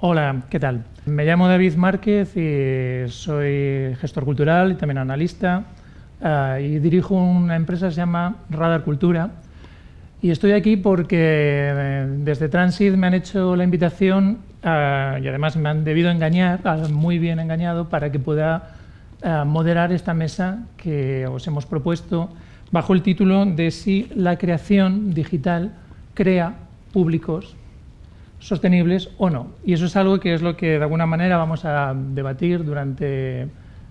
Hola, ¿qué tal? Me llamo David Márquez y soy gestor cultural y también analista uh, y dirijo una empresa que se llama Radar Cultura y estoy aquí porque eh, desde Transit me han hecho la invitación uh, y además me han debido engañar, muy bien engañado, para que pueda moderar esta mesa que os hemos propuesto bajo el título de si la creación digital crea públicos sostenibles o no. Y eso es algo que es lo que de alguna manera vamos a debatir durante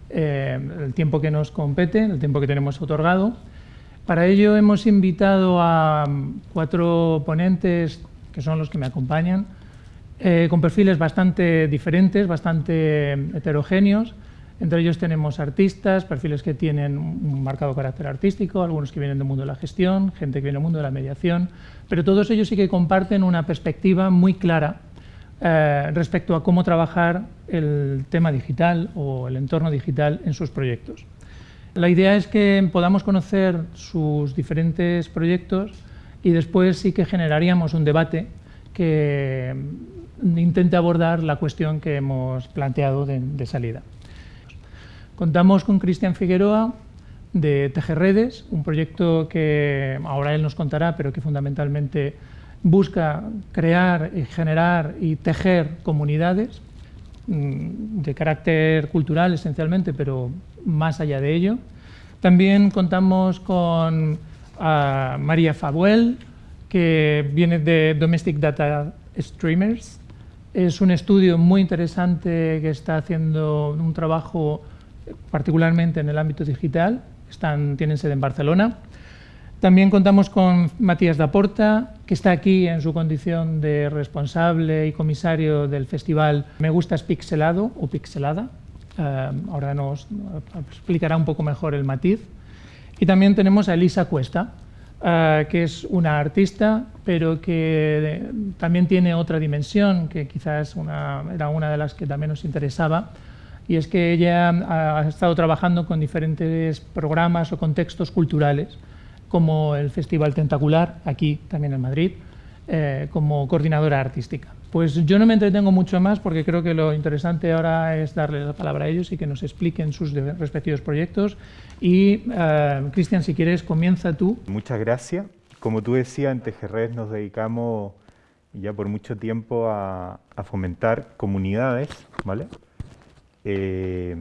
eh, el tiempo que nos compete, el tiempo que tenemos otorgado. Para ello hemos invitado a cuatro ponentes, que son los que me acompañan, eh, con perfiles bastante diferentes, bastante heterogéneos, entre ellos tenemos artistas, perfiles que tienen un marcado carácter artístico, algunos que vienen del mundo de la gestión, gente que viene del mundo de la mediación, pero todos ellos sí que comparten una perspectiva muy clara eh, respecto a cómo trabajar el tema digital o el entorno digital en sus proyectos. La idea es que podamos conocer sus diferentes proyectos y después sí que generaríamos un debate que intente abordar la cuestión que hemos planteado de salida. Contamos con Cristian Figueroa de Tejerredes, un proyecto que ahora él nos contará, pero que fundamentalmente busca crear, y generar y tejer comunidades mm, de carácter cultural esencialmente, pero más allá de ello. También contamos con María Fabuel, que viene de Domestic Data Streamers. Es un estudio muy interesante que está haciendo un trabajo particularmente en el ámbito digital, están, tienen sede en Barcelona. También contamos con Matías Daporta, que está aquí en su condición de responsable y comisario del festival Me Gustas Pixelado o Pixelada. Eh, ahora nos explicará un poco mejor el matiz. Y también tenemos a Elisa Cuesta, eh, que es una artista, pero que también tiene otra dimensión, que quizás era una de las que también nos interesaba, y es que ella ha estado trabajando con diferentes programas o contextos culturales, como el Festival Tentacular, aquí también en Madrid, eh, como coordinadora artística. Pues yo no me entretengo mucho más porque creo que lo interesante ahora es darle la palabra a ellos y que nos expliquen sus respectivos proyectos. Y, uh, Cristian, si quieres, comienza tú. Muchas gracias. Como tú decías, en Tejerred nos dedicamos ya por mucho tiempo a, a fomentar comunidades, ¿vale? Eh,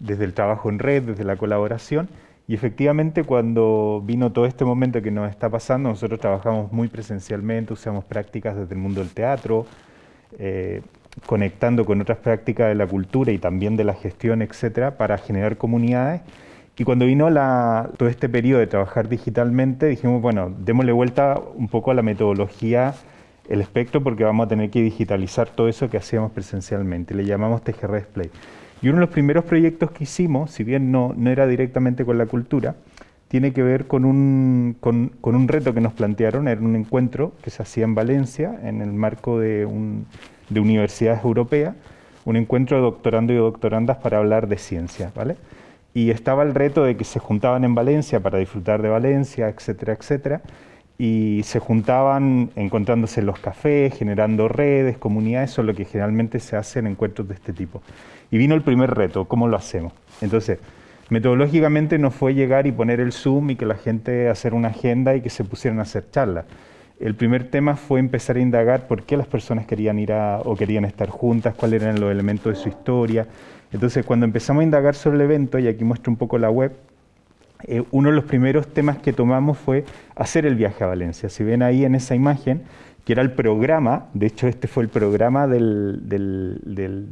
desde el trabajo en red, desde la colaboración. Y efectivamente cuando vino todo este momento que nos está pasando, nosotros trabajamos muy presencialmente, usamos prácticas desde el mundo del teatro, eh, conectando con otras prácticas de la cultura y también de la gestión, etcétera, para generar comunidades. Y cuando vino la, todo este periodo de trabajar digitalmente, dijimos, bueno, démosle vuelta un poco a la metodología el espectro porque vamos a tener que digitalizar todo eso que hacíamos presencialmente. Le llamamos TGR Display. Y uno de los primeros proyectos que hicimos, si bien no, no era directamente con la cultura, tiene que ver con un, con, un reto que nos plantearon, era un encuentro que se hacía en Valencia en el marco de, un, de universidades europeas, un encuentro de doctorando y doctorandas para hablar de ciencia, ¿vale? Y estaba el reto de que se juntaban en Valencia para disfrutar de Valencia, etcétera, etcétera, y se juntaban encontrándose en los cafés, generando redes, comunidades, eso es lo que generalmente se hace en encuentros de este tipo. Y vino el primer reto, ¿cómo lo hacemos? Entonces, metodológicamente no fue llegar y poner el Zoom y que la gente hacer una agenda y que se pusieran a hacer charlas. El primer tema fue empezar a indagar por qué las personas querían ir o querían estar juntas, cuáles eran los elementos de su historia. Entonces, cuando empezamos a indagar sobre el evento, y aquí muestro un poco la web, eh, uno de los primeros temas que tomamos fue hacer el viaje a Valencia. Si ven ahí en esa imagen, que era el programa, de hecho este fue el programa de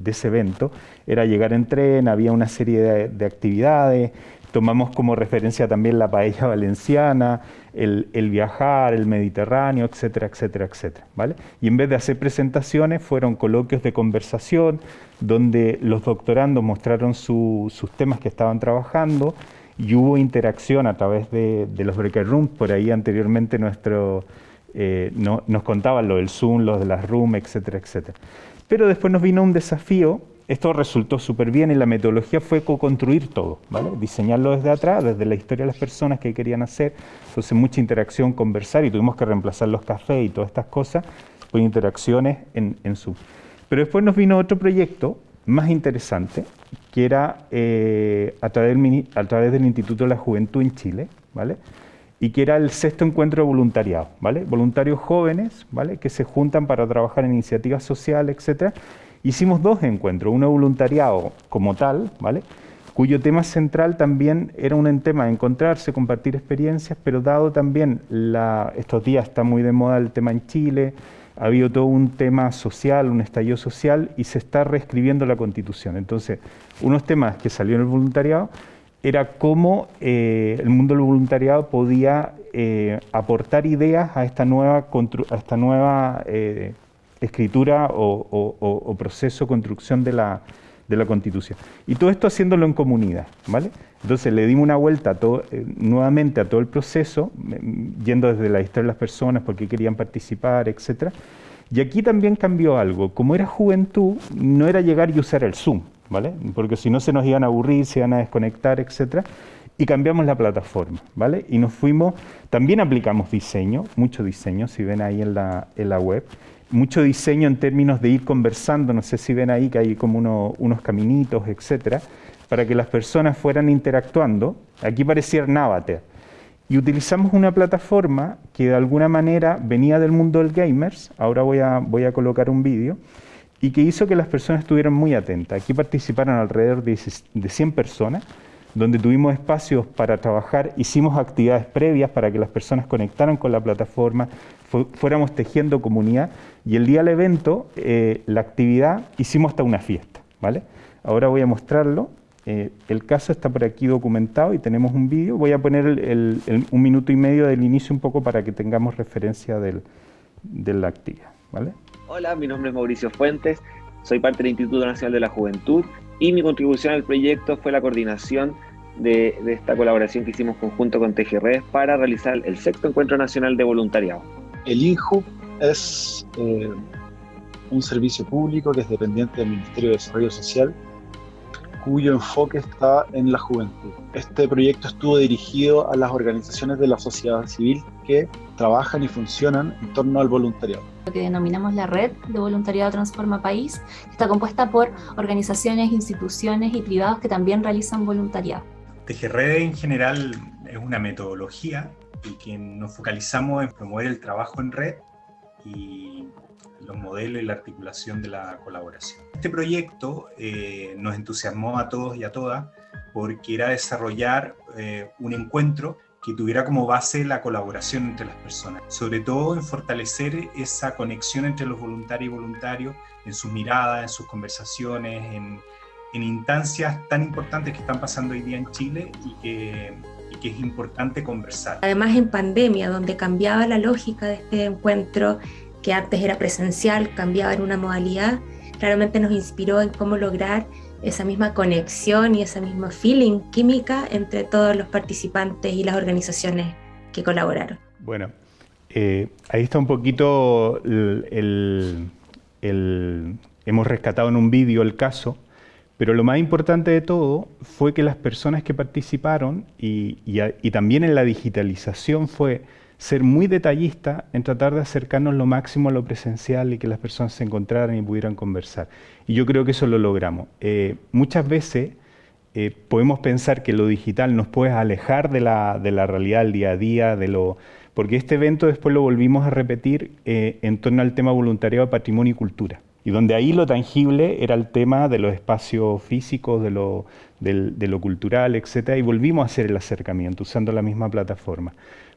ese evento, era llegar en tren, había una serie de, actividades, tomamos como referencia también la paella valenciana, el, el, viajar, el Mediterráneo, etcétera, etcétera, etcétera. ¿vale? Y en vez de hacer presentaciones, fueron coloquios de conversación, donde los doctorandos mostraron sus temas que estaban trabajando, y hubo interacción a través de, los breaker rooms, por ahí anteriormente nuestro, eh, no, nos contaban lo del Zoom, los de las rooms, etcétera, etcétera. Pero después nos vino un desafío, esto resultó súper bien y la metodología fue co-construir todo, ¿vale? diseñarlo desde atrás, desde la historia de las personas que querían hacer, entonces mucha interacción, conversar y tuvimos que reemplazar los cafés y todas estas cosas por interacciones en, en Zoom. Pero después nos vino otro proyecto más interesante, que era eh, a, través del, Instituto de la Juventud en Chile, ¿vale? y que era el sexto encuentro de voluntariado, ¿vale? voluntarios jóvenes ¿vale? que se juntan para trabajar en iniciativas sociales, etc. Hicimos dos encuentros, uno voluntariado como tal, ¿vale? cuyo tema central también era un tema de encontrarse, compartir experiencias, pero dado también la, estos días está muy de moda el tema en Chile, ha habido todo un tema social, un estallido social y se está reescribiendo la constitución. Entonces, unos temas que salió en el voluntariado era cómo eh, el mundo del voluntariado podía eh, aportar ideas a esta nueva, esta nueva eh, escritura o, proceso, construcción de la, de la Constitución. Y todo esto haciéndolo en comunidad, ¿vale? Entonces le dimos una vuelta eh, nuevamente a todo el proceso, yendo desde la historia de las personas, porque querían participar, etc. Y aquí también cambió algo. Como era juventud, no era llegar y usar el Zoom, ¿vale? Porque si no se nos iban a aburrir, se iban a desconectar, etc. Y cambiamos la plataforma, ¿vale? Y nos fuimos, también aplicamos diseño, mucho diseño, si ven ahí en la, en la web, mucho diseño en términos de ir conversando, no sé si ven ahí que hay como unos caminitos, etcétera, para que las personas fueran interactuando. Aquí parecía Navater. Y utilizamos una plataforma que de alguna manera venía del mundo del gamers, ahora voy a, voy a colocar un vídeo, y que hizo que las personas estuvieran muy atentas. Aquí participaron alrededor de 100 personas, donde tuvimos espacios para trabajar, hicimos actividades previas para que las personas conectaran con la plataforma, fuéramos tejiendo comunidad y el día del evento, eh, la actividad, hicimos hasta una fiesta, ¿vale? Ahora voy a mostrarlo. Eh, el caso está por aquí documentado y tenemos un vídeo. Voy a poner un minuto y medio del inicio un poco para que tengamos referencia del, de la actividad, ¿vale? Hola, mi nombre es Mauricio Fuentes, soy parte del Instituto Nacional de la Juventud y mi contribución al proyecto fue la coordinación de, de esta colaboración que hicimos conjunto con TGRES para realizar el sexto Encuentro Nacional de Voluntariado. El INJU es eh, un servicio público que es dependiente del Ministerio de Desarrollo Social, cuyo enfoque está en la juventud. Este proyecto estuvo dirigido a las organizaciones de la sociedad civil que trabajan y funcionan en torno al voluntariado. Lo que denominamos la Red de Voluntariado Transforma País, está compuesta por organizaciones, instituciones y privados que también realizan voluntariado. TGRED en general es una metodología y que nos focalizamos en promover el trabajo en red y los modelos y la articulación de la colaboración. Este proyecto eh, nos entusiasmó a todos y a todas porque era desarrollar eh, un encuentro que tuviera como base la colaboración entre las personas, sobre todo en fortalecer esa conexión entre los voluntarios y voluntarios en sus miradas, en sus conversaciones, en, en instancias tan importantes que están pasando hoy día en Chile y que, y que es importante conversar. Además en pandemia, donde cambiaba la lógica de este encuentro, que antes era presencial, cambiaba en una modalidad, claramente nos inspiró en cómo lograr esa misma conexión y ese mismo feeling química entre todos los participantes y las organizaciones que colaboraron. Bueno, eh, ahí está un poquito el, el, hemos rescatado en un vídeo el caso pero lo más importante de todo fue que las personas que participaron y, también en la digitalización fue ser muy detallista en tratar de acercarnos lo máximo a lo presencial y que las personas se encontraran y pudieran conversar. Y yo creo que eso lo logramos. Eh, muchas veces eh, podemos pensar que lo digital nos puede alejar de la, de la, realidad del día a día, de lo, porque este evento después lo volvimos a repetir eh, en torno al tema voluntariado de patrimonio y cultura y donde ahí lo tangible era el tema de los espacios físicos, de lo, de lo cultural, etc. Y volvimos a hacer el acercamiento usando la misma plataforma.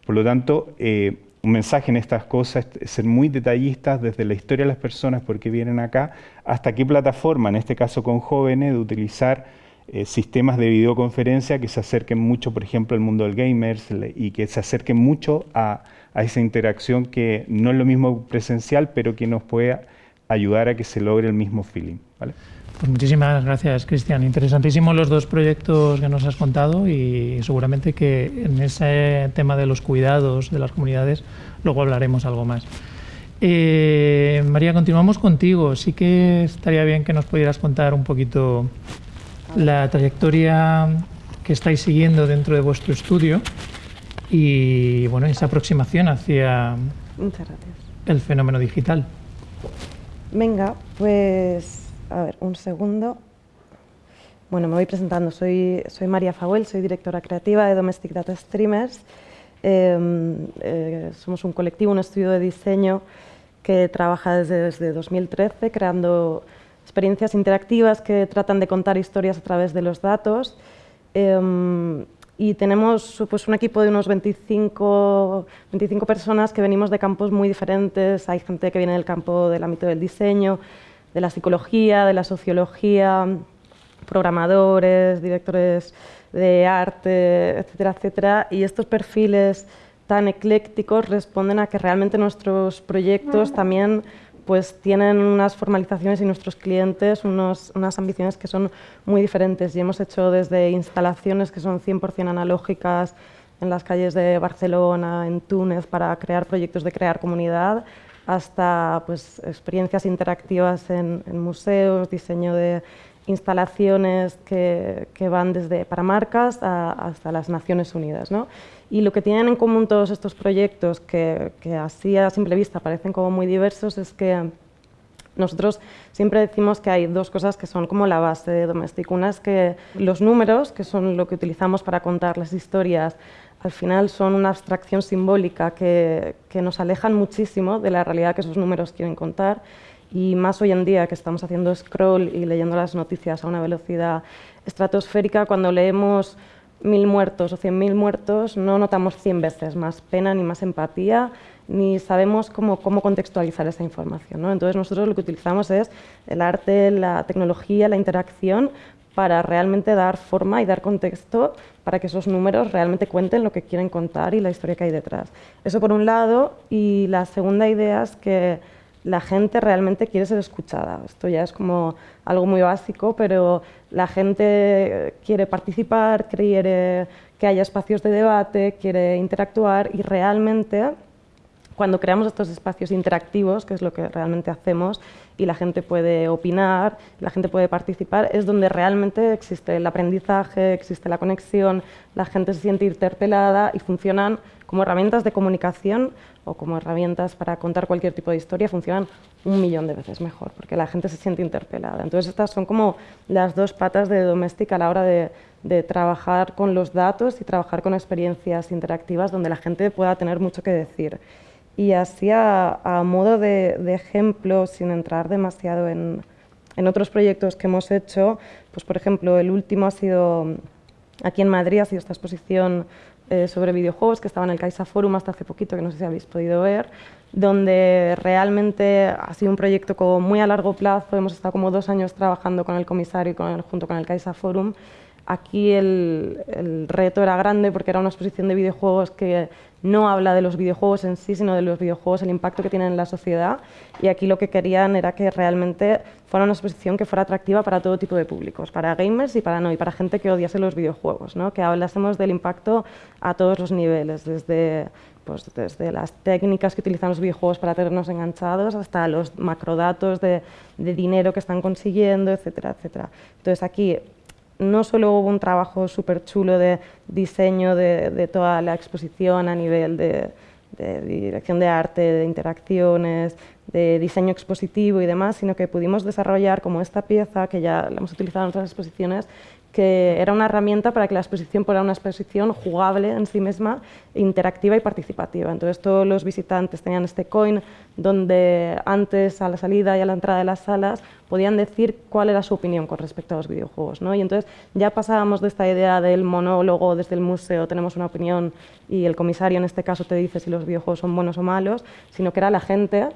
Por lo tanto, eh, un mensaje en estas cosas es ser muy detallistas desde la historia de las personas, por qué vienen acá, hasta qué plataforma, en este caso con jóvenes, de utilizar eh, sistemas de videoconferencia que se acerquen mucho, por ejemplo, al mundo del gamers y que se acerquen mucho a, esa interacción que no es lo mismo presencial, pero que nos puede ayudar a que se logre el mismo feeling. ¿vale? Pues muchísimas gracias, Cristian. Interesantísimos los dos proyectos que nos has contado y seguramente que en ese tema de los cuidados de las comunidades luego hablaremos algo más. Eh, María, continuamos contigo. Sí que estaría bien que nos pudieras contar un poquito la trayectoria que estáis siguiendo dentro de vuestro estudio y bueno, esa aproximación hacia el fenómeno digital. Venga, pues a ver, un segundo. Bueno, me voy presentando. Soy, soy María Fauel, soy directora creativa de Domestic Data Streamers. Em, eh, somos un colectivo, un estudio de diseño que trabaja desde, desde 2013 creando experiencias interactivas que tratan de contar historias a través de los datos. Em, y tenemos pues, un equipo de unos 25, 25 personas que venimos de campos muy diferentes. Hay gente que viene del campo del ámbito del diseño, de la psicología, de la sociología, programadores, directores de arte, etcétera, etcétera. Y estos perfiles tan eclécticos responden a que realmente nuestros proyectos también pues tienen unas formalizaciones y nuestros clientes unos, unas ambiciones que son muy diferentes y hemos hecho desde instalaciones que son 100% analógicas en las calles de Barcelona, en Túnez, para crear proyectos de crear comunidad, hasta pues, experiencias interactivas en, museos, diseño de instalaciones que, que van desde para marcas hasta las Naciones Unidas. ¿no? Y lo que tienen en común todos estos proyectos, que, que así a simple vista parecen como muy diversos, es que nosotros siempre decimos que hay dos cosas que son como la base de Domestic. Una es que los números, que son lo que utilizamos para contar las historias, al final son una abstracción simbólica que, nos alejan muchísimo de la realidad que esos números quieren contar y más hoy en día que estamos haciendo scroll y leyendo las noticias a una velocidad estratosférica, cuando leemos mil muertos o cien mil muertos no notamos cien veces más pena ni más empatía ni sabemos cómo, cómo contextualizar esa información. ¿no? Entonces nosotros lo que utilizamos es el arte, la tecnología, la interacción para realmente dar forma y dar contexto para que esos números realmente cuenten lo que quieren contar y la historia que hay detrás. Eso por un lado, y la segunda idea es que la gente realmente quiere ser escuchada. Esto ya es como algo muy básico, pero la gente quiere participar, quiere que haya espacios de debate, quiere interactuar y realmente cuando creamos estos espacios interactivos, que es lo que realmente hacemos, y la gente puede opinar, la gente puede participar, es donde realmente existe el aprendizaje, existe la conexión, la gente se siente interpelada y funcionan como herramientas de comunicación o como herramientas para contar cualquier tipo de historia, funcionan un millón de veces mejor, porque la gente se siente interpelada. Entonces estas son como las dos patas de Domestic a la hora de, de trabajar con los datos y trabajar con experiencias interactivas donde la gente pueda tener mucho que decir. Y así a, modo de, ejemplo, sin entrar demasiado en, otros proyectos que hemos hecho, pues por ejemplo, el último ha sido aquí en Madrid, ha sido esta exposición eh, sobre videojuegos que estaba en el Caixa Forum hasta hace poquito, que no sé si habéis podido ver, donde realmente ha sido un proyecto como muy a largo plazo, hemos estado como dos años trabajando con el comisario y con junto con el Caixa Forum, Aquí el, reto era grande porque era una exposición de videojuegos que no habla de los videojuegos en sí, sino de los videojuegos, el impacto que tienen en la sociedad. Y aquí lo que querían era que realmente fuera una exposición que fuera atractiva para todo tipo de públicos, para gamers y para no, y para gente que odiase los videojuegos, ¿no? que hablásemos del impacto a todos los niveles, desde pues desde las técnicas que utilizan los videojuegos para tenernos enganchados hasta los macrodatos de, de dinero que están consiguiendo, etcétera, etcétera. Entonces aquí no solo hubo un trabajo súper chulo de diseño de, toda la exposición a nivel de, dirección de arte, de interacciones, de diseño expositivo y demás, sino que pudimos desarrollar como esta pieza, que ya la hemos utilizado en otras exposiciones, que era una herramienta para que la exposición fuera una exposición jugable en sí misma, interactiva y participativa. Entonces todos los visitantes tenían este coin donde antes a la salida y a la entrada de las salas podían decir cuál era su opinión con respecto a los videojuegos. ¿no? Y entonces ya pasábamos de esta idea del monólogo desde el museo, tenemos una opinión y el comisario en este caso te dice si los videojuegos son buenos o malos, sino que era la gente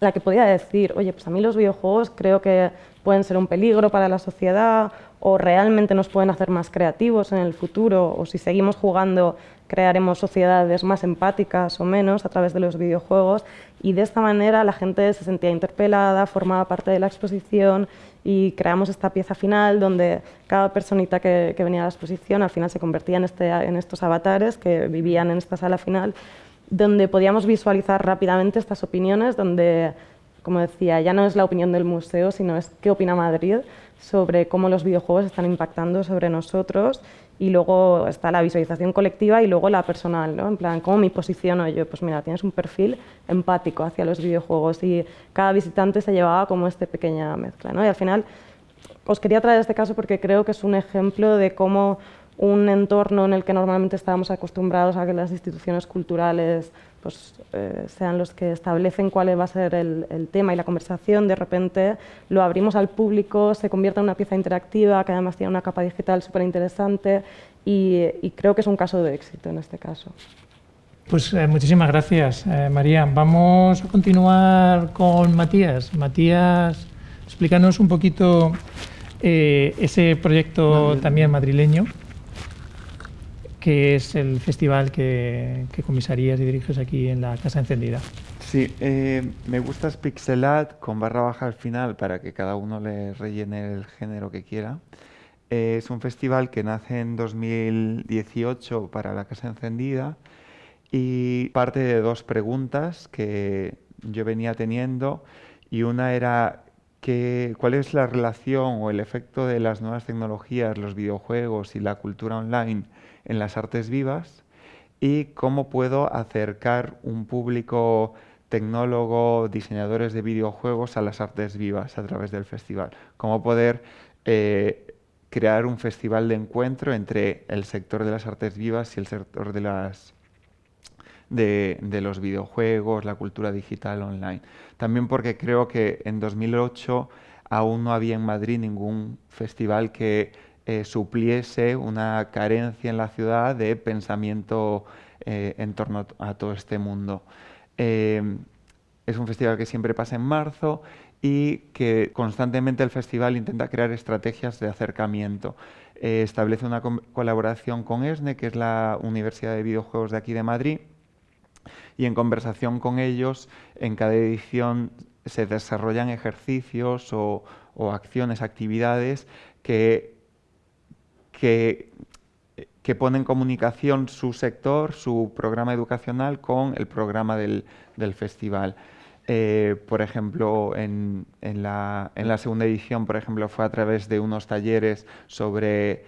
la que podía decir, oye, pues a mí los videojuegos creo que pueden ser un peligro para la sociedad o realmente nos pueden hacer más creativos en el futuro o si seguimos jugando crearemos sociedades más empáticas o menos a través de los videojuegos. Y de esta manera la gente se sentía interpelada, formaba parte de la exposición y creamos esta pieza final donde cada personita que, venía a la exposición al final se convertía en, este, en estos avatares que vivían en esta sala final donde podíamos visualizar rápidamente estas opiniones, donde como decía, ya no es la opinión del museo, sino es qué opina Madrid sobre cómo los videojuegos están impactando sobre nosotros y luego está la visualización colectiva y luego la personal, ¿no? En plan, ¿cómo me posiciono yo? Pues mira, tienes un perfil empático hacia los videojuegos y cada visitante se llevaba como esta pequeña mezcla, ¿no? Y al final os quería traer este caso porque creo que es un ejemplo de cómo un entorno en el que normalmente estábamos acostumbrados a que las instituciones culturales pues, eh, sean los que establecen cuál va a ser el, tema y la conversación, de repente lo abrimos al público, se convierte en una pieza interactiva que además tiene una capa digital súper interesante y, creo que es un caso de éxito en este caso. Pues eh, muchísimas gracias, eh, María. Vamos a continuar con Matías. Matías, explícanos un poquito ese proyecto también madrileño que es el festival que, comisarías y diriges aquí en la Casa Encendida. Sí, eh, me gusta Pixelat con barra baja al final para que cada uno le rellene el género que quiera. Eh, es un festival que nace en 2018 para la Casa Encendida y parte de dos preguntas que yo venía teniendo y una era que, cuál es la relación o el efecto de las nuevas tecnologías, los videojuegos y la cultura online en las artes vivas y cómo puedo acercar un público tecnólogo, diseñadores de videojuegos a las artes vivas a través del festival. Cómo poder eh, crear un festival de encuentro entre el sector de las artes vivas y el sector de, los videojuegos, la cultura digital online. También porque creo que en 2008 aún no había en Madrid ningún festival que eh, supliese una carencia en la ciudad de pensamiento eh, en torno a todo este mundo. Eh, es un festival que siempre pasa en marzo y que constantemente el festival intenta crear estrategias de acercamiento. establece una colaboración con ESNE, que es la Universidad de Videojuegos de aquí de Madrid, y en conversación con ellos, en cada edición se desarrollan ejercicios o, o acciones, actividades que que, pone en comunicación su sector, su programa educacional con el programa del, festival. Eh, por ejemplo, en, la, segunda edición, por ejemplo, fue a través de unos talleres sobre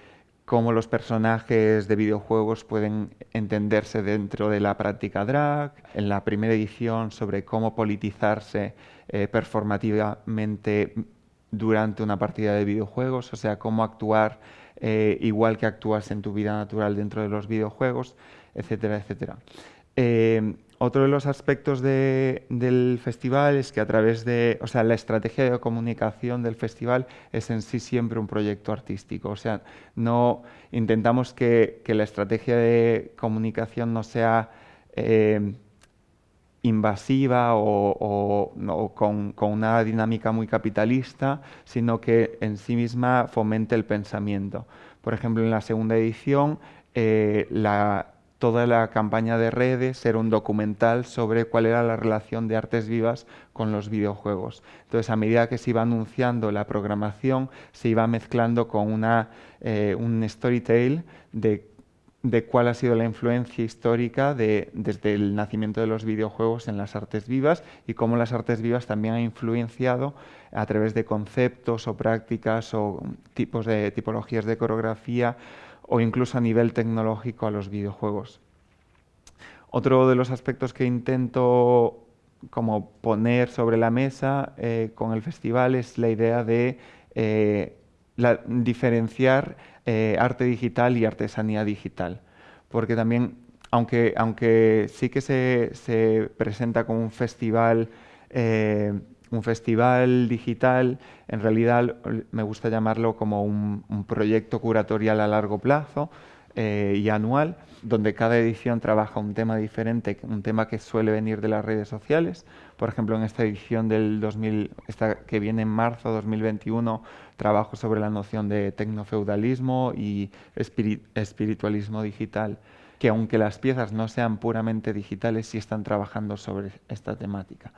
cómo los personajes de videojuegos pueden entenderse dentro de la práctica drag. En la primera edición, sobre cómo politizarse eh, performativamente durante una partida de videojuegos, o sea, cómo actuar eh, igual que actúas en tu vida natural dentro de los videojuegos, etcétera, etcétera. Eh, otro de los aspectos del festival es que a través de, o sea, la estrategia de comunicación del festival es en sí siempre un proyecto artístico. O sea, no intentamos que, la estrategia de comunicación no sea eh, invasiva o, con, una dinámica muy capitalista, sino que en sí misma fomente el pensamiento. Por ejemplo, en la segunda edición, eh, toda la campaña de redes era un documental sobre cuál era la relación de artes vivas con los videojuegos. Entonces, a medida que se iba anunciando la programación, se iba mezclando con una, eh, un storytale de de cuál ha sido la influencia histórica desde el nacimiento de los videojuegos en las artes vivas y cómo las artes vivas también han influenciado a través de conceptos o prácticas o tipos de tipologías de coreografía o incluso a nivel tecnológico a los videojuegos. Otro de los aspectos que intento como poner sobre la mesa eh, con el festival es la idea de eh, diferenciar eh, arte digital y artesanía digital. Porque también, aunque, aunque sí que se, presenta como un festival, eh, un festival digital, en realidad me gusta llamarlo como un proyecto curatorial a largo plazo, eh, y anual, donde cada edición trabaja un tema diferente, un tema que suele venir de las redes sociales. Por ejemplo, en esta edición del 2000, esta que viene en marzo 2021, trabajo sobre la noción de tecnofeudalismo y espiritualismo digital, que aunque las piezas no sean puramente digitales, sí están trabajando sobre esta temática.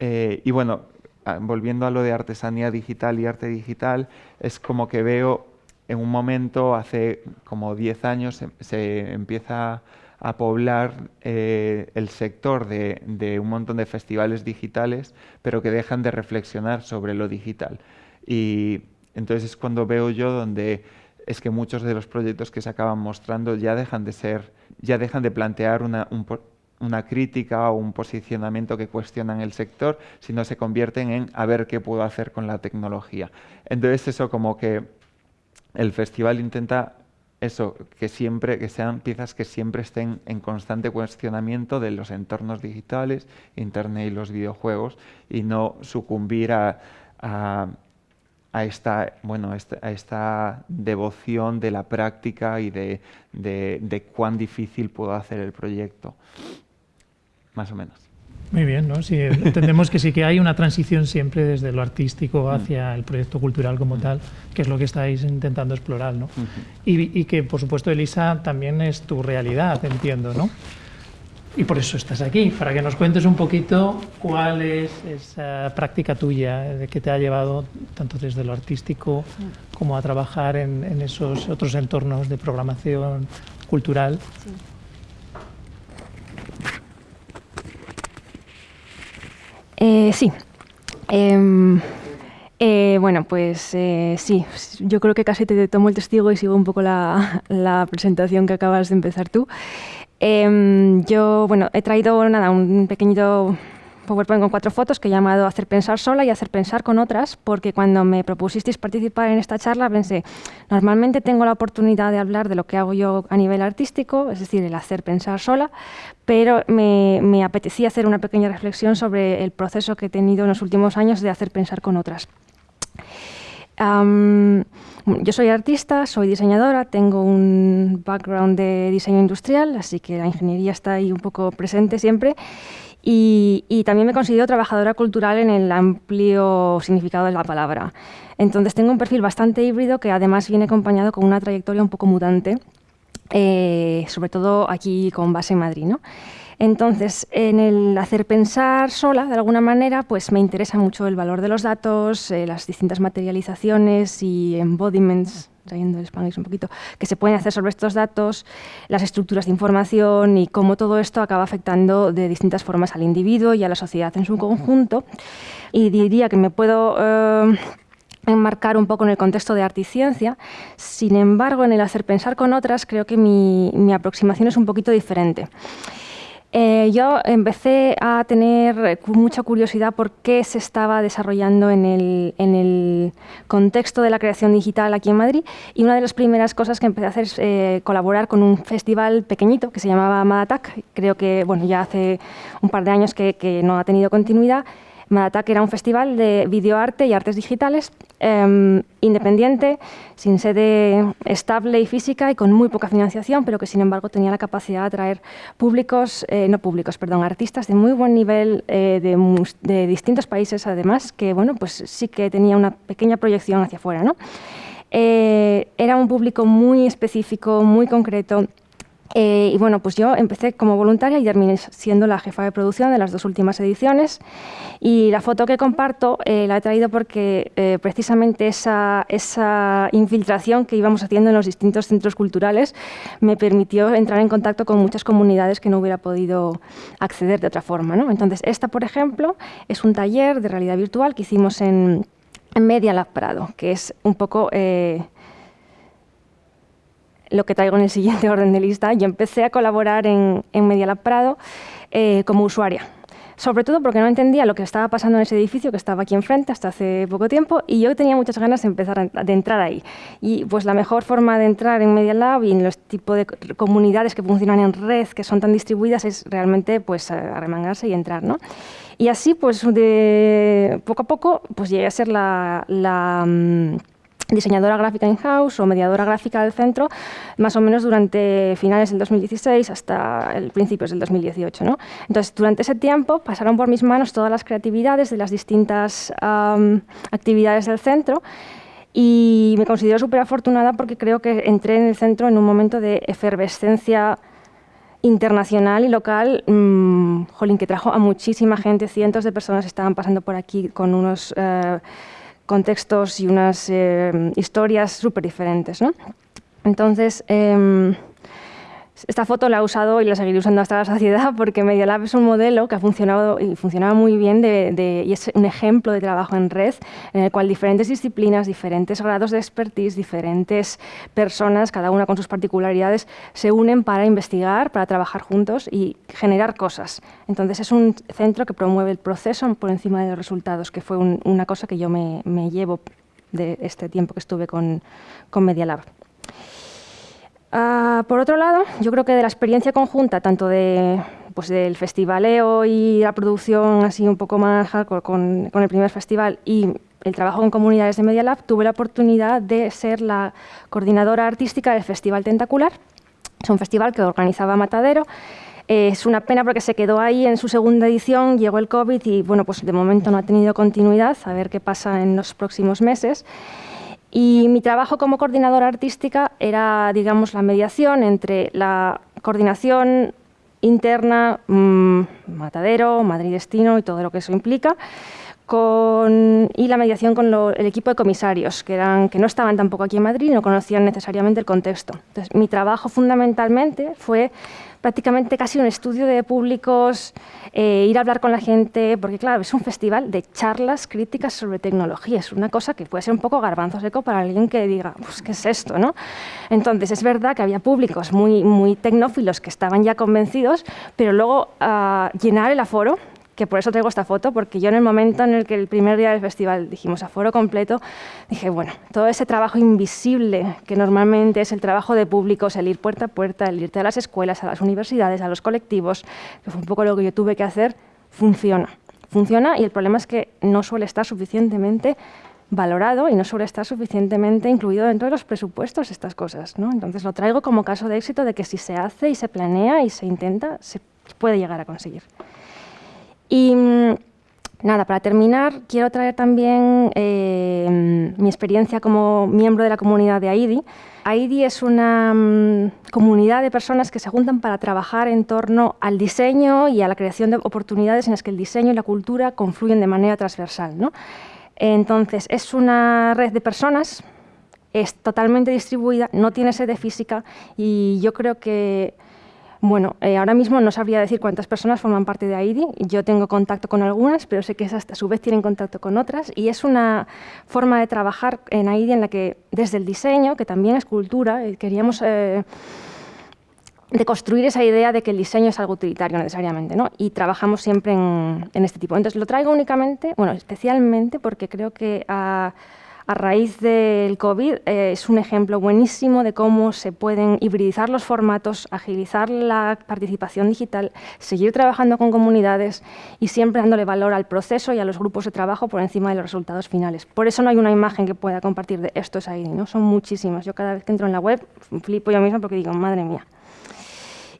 Eh, y bueno, ah, volviendo a lo de artesanía digital y arte digital, es como que veo en un momento, hace como 10 años, se, empieza a poblar eh, el sector de, un montón de festivales digitales, pero que dejan de reflexionar sobre lo digital. Y entonces es cuando veo yo donde es que muchos de los proyectos que se acaban mostrando ya dejan de ser, ya dejan de plantear una, una crítica o un posicionamiento que cuestionan el sector, sino se convierten en a ver qué puedo hacer con la tecnología. Entonces eso como que el festival intenta eso, que siempre, que sean piezas que siempre estén en constante cuestionamiento de los entornos digitales, Internet y los videojuegos, y no sucumbir a, esta, bueno, a esta devoción de la práctica y de, de cuán difícil puedo hacer el proyecto, más o menos. Muy bien, ¿no? Sí, entendemos que sí que hay una transición siempre desde lo artístico mm. hacia el proyecto cultural como mm. tal, que es lo que estáis intentando explorar, ¿no? y, que, por supuesto, Elisa, también es tu realidad, entiendo, ¿no? Y por eso estás aquí, para que nos cuentes un poquito cuál es esa práctica tuya de que te ha llevado tanto desde lo artístico como a trabajar en, esos otros entornos de programación cultural. Eh, sí. Em, eh, bueno, pues eh, sí, yo creo que casi te tomo el testigo y sigo un poco la, presentación que acabas de empezar tú. Em, yo, bueno, he traído nada, un pequeñito PowerPoint con cuatro fotos que he llamado Hacer pensar sola y Hacer pensar con otras, porque cuando me propusisteis participar en esta charla pensé, normalmente tengo la oportunidad de hablar de lo que hago yo a nivel artístico, es decir, el hacer pensar sola, pero me, me apetecía hacer una pequeña reflexión sobre el proceso que he tenido en los últimos años de hacer pensar con otras. yo soy artista, soy diseñadora, tengo un background de diseño industrial, así que la ingeniería está ahí un poco presente siempre. Y, también me considero trabajadora cultural en el amplio significado de la palabra. Entonces tengo un perfil bastante híbrido que además viene acompañado con una trayectoria un poco mutante, eh, sobre todo aquí con base en Madrid. ¿no? Entonces, en el hacer pensar sola, de alguna manera, pues me interesa mucho el valor de los datos, eh, las distintas materializaciones y embodiments trayendo el Spanish un poquito, que se pueden hacer sobre estos datos, las estructuras de información y cómo todo esto acaba afectando de distintas formas al individuo y a la sociedad en su conjunto. Y diría que me puedo... Eh, enmarcar un poco en el contexto de arte y ciencia. Sin embargo, en el hacer pensar con otras, creo que mi, mi aproximación es un poquito diferente. Eh, yo empecé a tener mucha curiosidad por qué se estaba desarrollando en el, contexto de la creación digital aquí en Madrid y una de las primeras cosas que empecé a hacer es eh, colaborar con un festival pequeñito que se llamaba Madatac, creo que bueno, ya hace un par de años que no ha tenido continuidad Madatac era un festival de videoarte y artes digitales em, independiente, sin sede estable y física y con muy poca financiación, pero que sin embargo tenía la capacidad de atraer públicos, eh, no públicos, perdón, artistas de muy buen nivel eh, de, distintos países además, que bueno, pues sí que tenía una pequeña proyección hacia afuera. ¿no? Eh, era un público muy específico, muy concreto, eh, y bueno, pues yo empecé como voluntaria y terminé siendo la jefa de producción de las dos últimas ediciones. Y la foto que comparto eh, la he traído porque eh, precisamente esa, esa, infiltración que íbamos haciendo en los distintos centros culturales me permitió entrar en contacto con muchas comunidades que no hubiera podido acceder de otra forma. ¿no? Entonces, esta, por ejemplo, es un taller de realidad virtual que hicimos en, en Media Lab Prado, que es un poco lo que traigo en el siguiente orden de lista. Yo empecé a colaborar en, en Media Lab Prado eh, como usuaria. Sobre todo porque no entendía lo que estaba pasando en ese edificio que estaba aquí enfrente hasta hace poco tiempo y yo tenía muchas ganas de empezar a, de entrar ahí. Y pues la mejor forma de entrar en Media Lab y en los tipos de comunidades que funcionan en red, que son tan distribuidas, es realmente pues arremangarse y entrar, ¿no? Y así, pues de poco a poco, pues llegué a ser la, la mm, diseñadora gráfica in-house o mediadora gráfica del centro, más o menos durante finales del 2016 hasta el principios del 2018. ¿no? Entonces, durante ese tiempo pasaron por mis manos todas las creatividades de las distintas actividades del centro y me considero súper afortunada porque creo que entré en el centro en un momento de efervescencia internacional y local, mmm, jolín, que trajo a muchísima gente, cientos de personas estaban pasando por aquí con unos... Eh, contextos y unas eh, historias súper diferentes. ¿no? Entonces, em, Esta foto la he usado y la seguiré usando hasta la saciedad porque Media Lab es un modelo que ha funcionado y funcionaba muy bien y es un ejemplo de trabajo en red en el cual diferentes disciplinas, diferentes grados de expertise, diferentes personas, cada una con sus particularidades, se unen para investigar, para trabajar juntos y generar cosas. Entonces es un centro que promueve el proceso por encima de los resultados, que fue una cosa que yo me, llevo de este tiempo que estuve con, con Media Ah, por otro lado, yo creo que de la experiencia conjunta, tanto de, pues del festivaleo y la producción así un poco más con, el primer festival y el trabajo en comunidades de Media Lab, tuve la oportunidad de ser la coordinadora artística del Festival Tentacular. Es un festival que organizaba Matadero. es una pena porque se quedó ahí en su segunda edición, llegó el COVID y bueno, pues de momento no ha tenido continuidad, a ver qué pasa en los próximos meses. Y mi trabajo como coordinadora artística era, digamos, la mediación entre la coordinación interna, mmm, Matadero, Madrid Destino y todo lo que eso implica, con, y la mediación con el equipo de comisarios, que, eran, que no estaban tampoco aquí en Madrid y no conocían necesariamente el contexto. Entonces, mi trabajo fundamentalmente fue prácticamente casi un estudio de públicos, eh, ir a hablar con la gente, porque claro, es un festival de charlas críticas sobre tecnología, es una cosa que puede ser un poco garbanzo seco para alguien que diga, pues, ¿qué es esto? ¿no? Entonces, es verdad que había públicos muy, muy tecnófilos que estaban ya convencidos, pero luego uh, llenar el aforo que por eso traigo esta foto, porque yo en el momento en el que el primer día del festival dijimos aforo completo, dije, bueno, todo ese trabajo invisible que normalmente es el trabajo de públicos, el ir puerta a puerta, el irte a las escuelas, a las universidades, a los colectivos, que fue un poco lo que yo tuve que hacer, funciona. Funciona y el problema es que no suele estar suficientemente valorado y no suele estar suficientemente incluido dentro de los presupuestos estas cosas. ¿no? Entonces lo traigo como caso de éxito de que si se hace y se planea y se intenta, se puede llegar a conseguir. Y mm, nada, para terminar, quiero traer también eh, mi experiencia como miembro de la comunidad de AIDI. AIDI es una mm, comunidad de personas que se juntan para trabajar en torno al diseño y a la creación de oportunidades en las que el diseño y la cultura confluyen de manera transversal. ¿no? Entonces, es una red de personas, es totalmente distribuida, no tiene sede física y yo creo que bueno, eh, ahora mismo no sabría decir cuántas personas forman parte de AIDI. Yo tengo contacto con algunas, pero sé que esas a su vez tienen contacto con otras. Y es una forma de trabajar en AIDI en la que desde el diseño, que también es cultura, eh, queríamos eh, de construir esa idea de que el diseño es algo utilitario necesariamente, ¿no? Y trabajamos siempre en, en este tipo. Entonces lo traigo únicamente, bueno, especialmente porque creo que a a raíz del COVID eh, es un ejemplo buenísimo de cómo se pueden hibridizar los formatos, agilizar la participación digital, seguir trabajando con comunidades y siempre dándole valor al proceso y a los grupos de trabajo por encima de los resultados finales. Por eso no hay una imagen que pueda compartir de esto es ahí, ¿no? son muchísimas. Yo cada vez que entro en la web flipo yo misma porque digo, madre mía.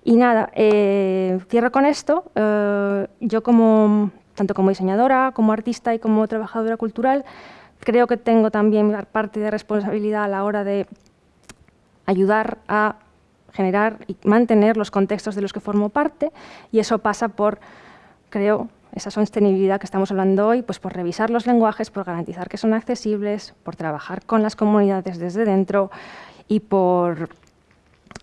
Y nada, eh, cierro con esto. Eh, yo como, tanto como diseñadora, como artista y como trabajadora cultural, Creo que tengo también parte de responsabilidad a la hora de ayudar a generar y mantener los contextos de los que formo parte y eso pasa por, creo, esa sostenibilidad que estamos hablando hoy, pues por revisar los lenguajes, por garantizar que son accesibles, por trabajar con las comunidades desde dentro y por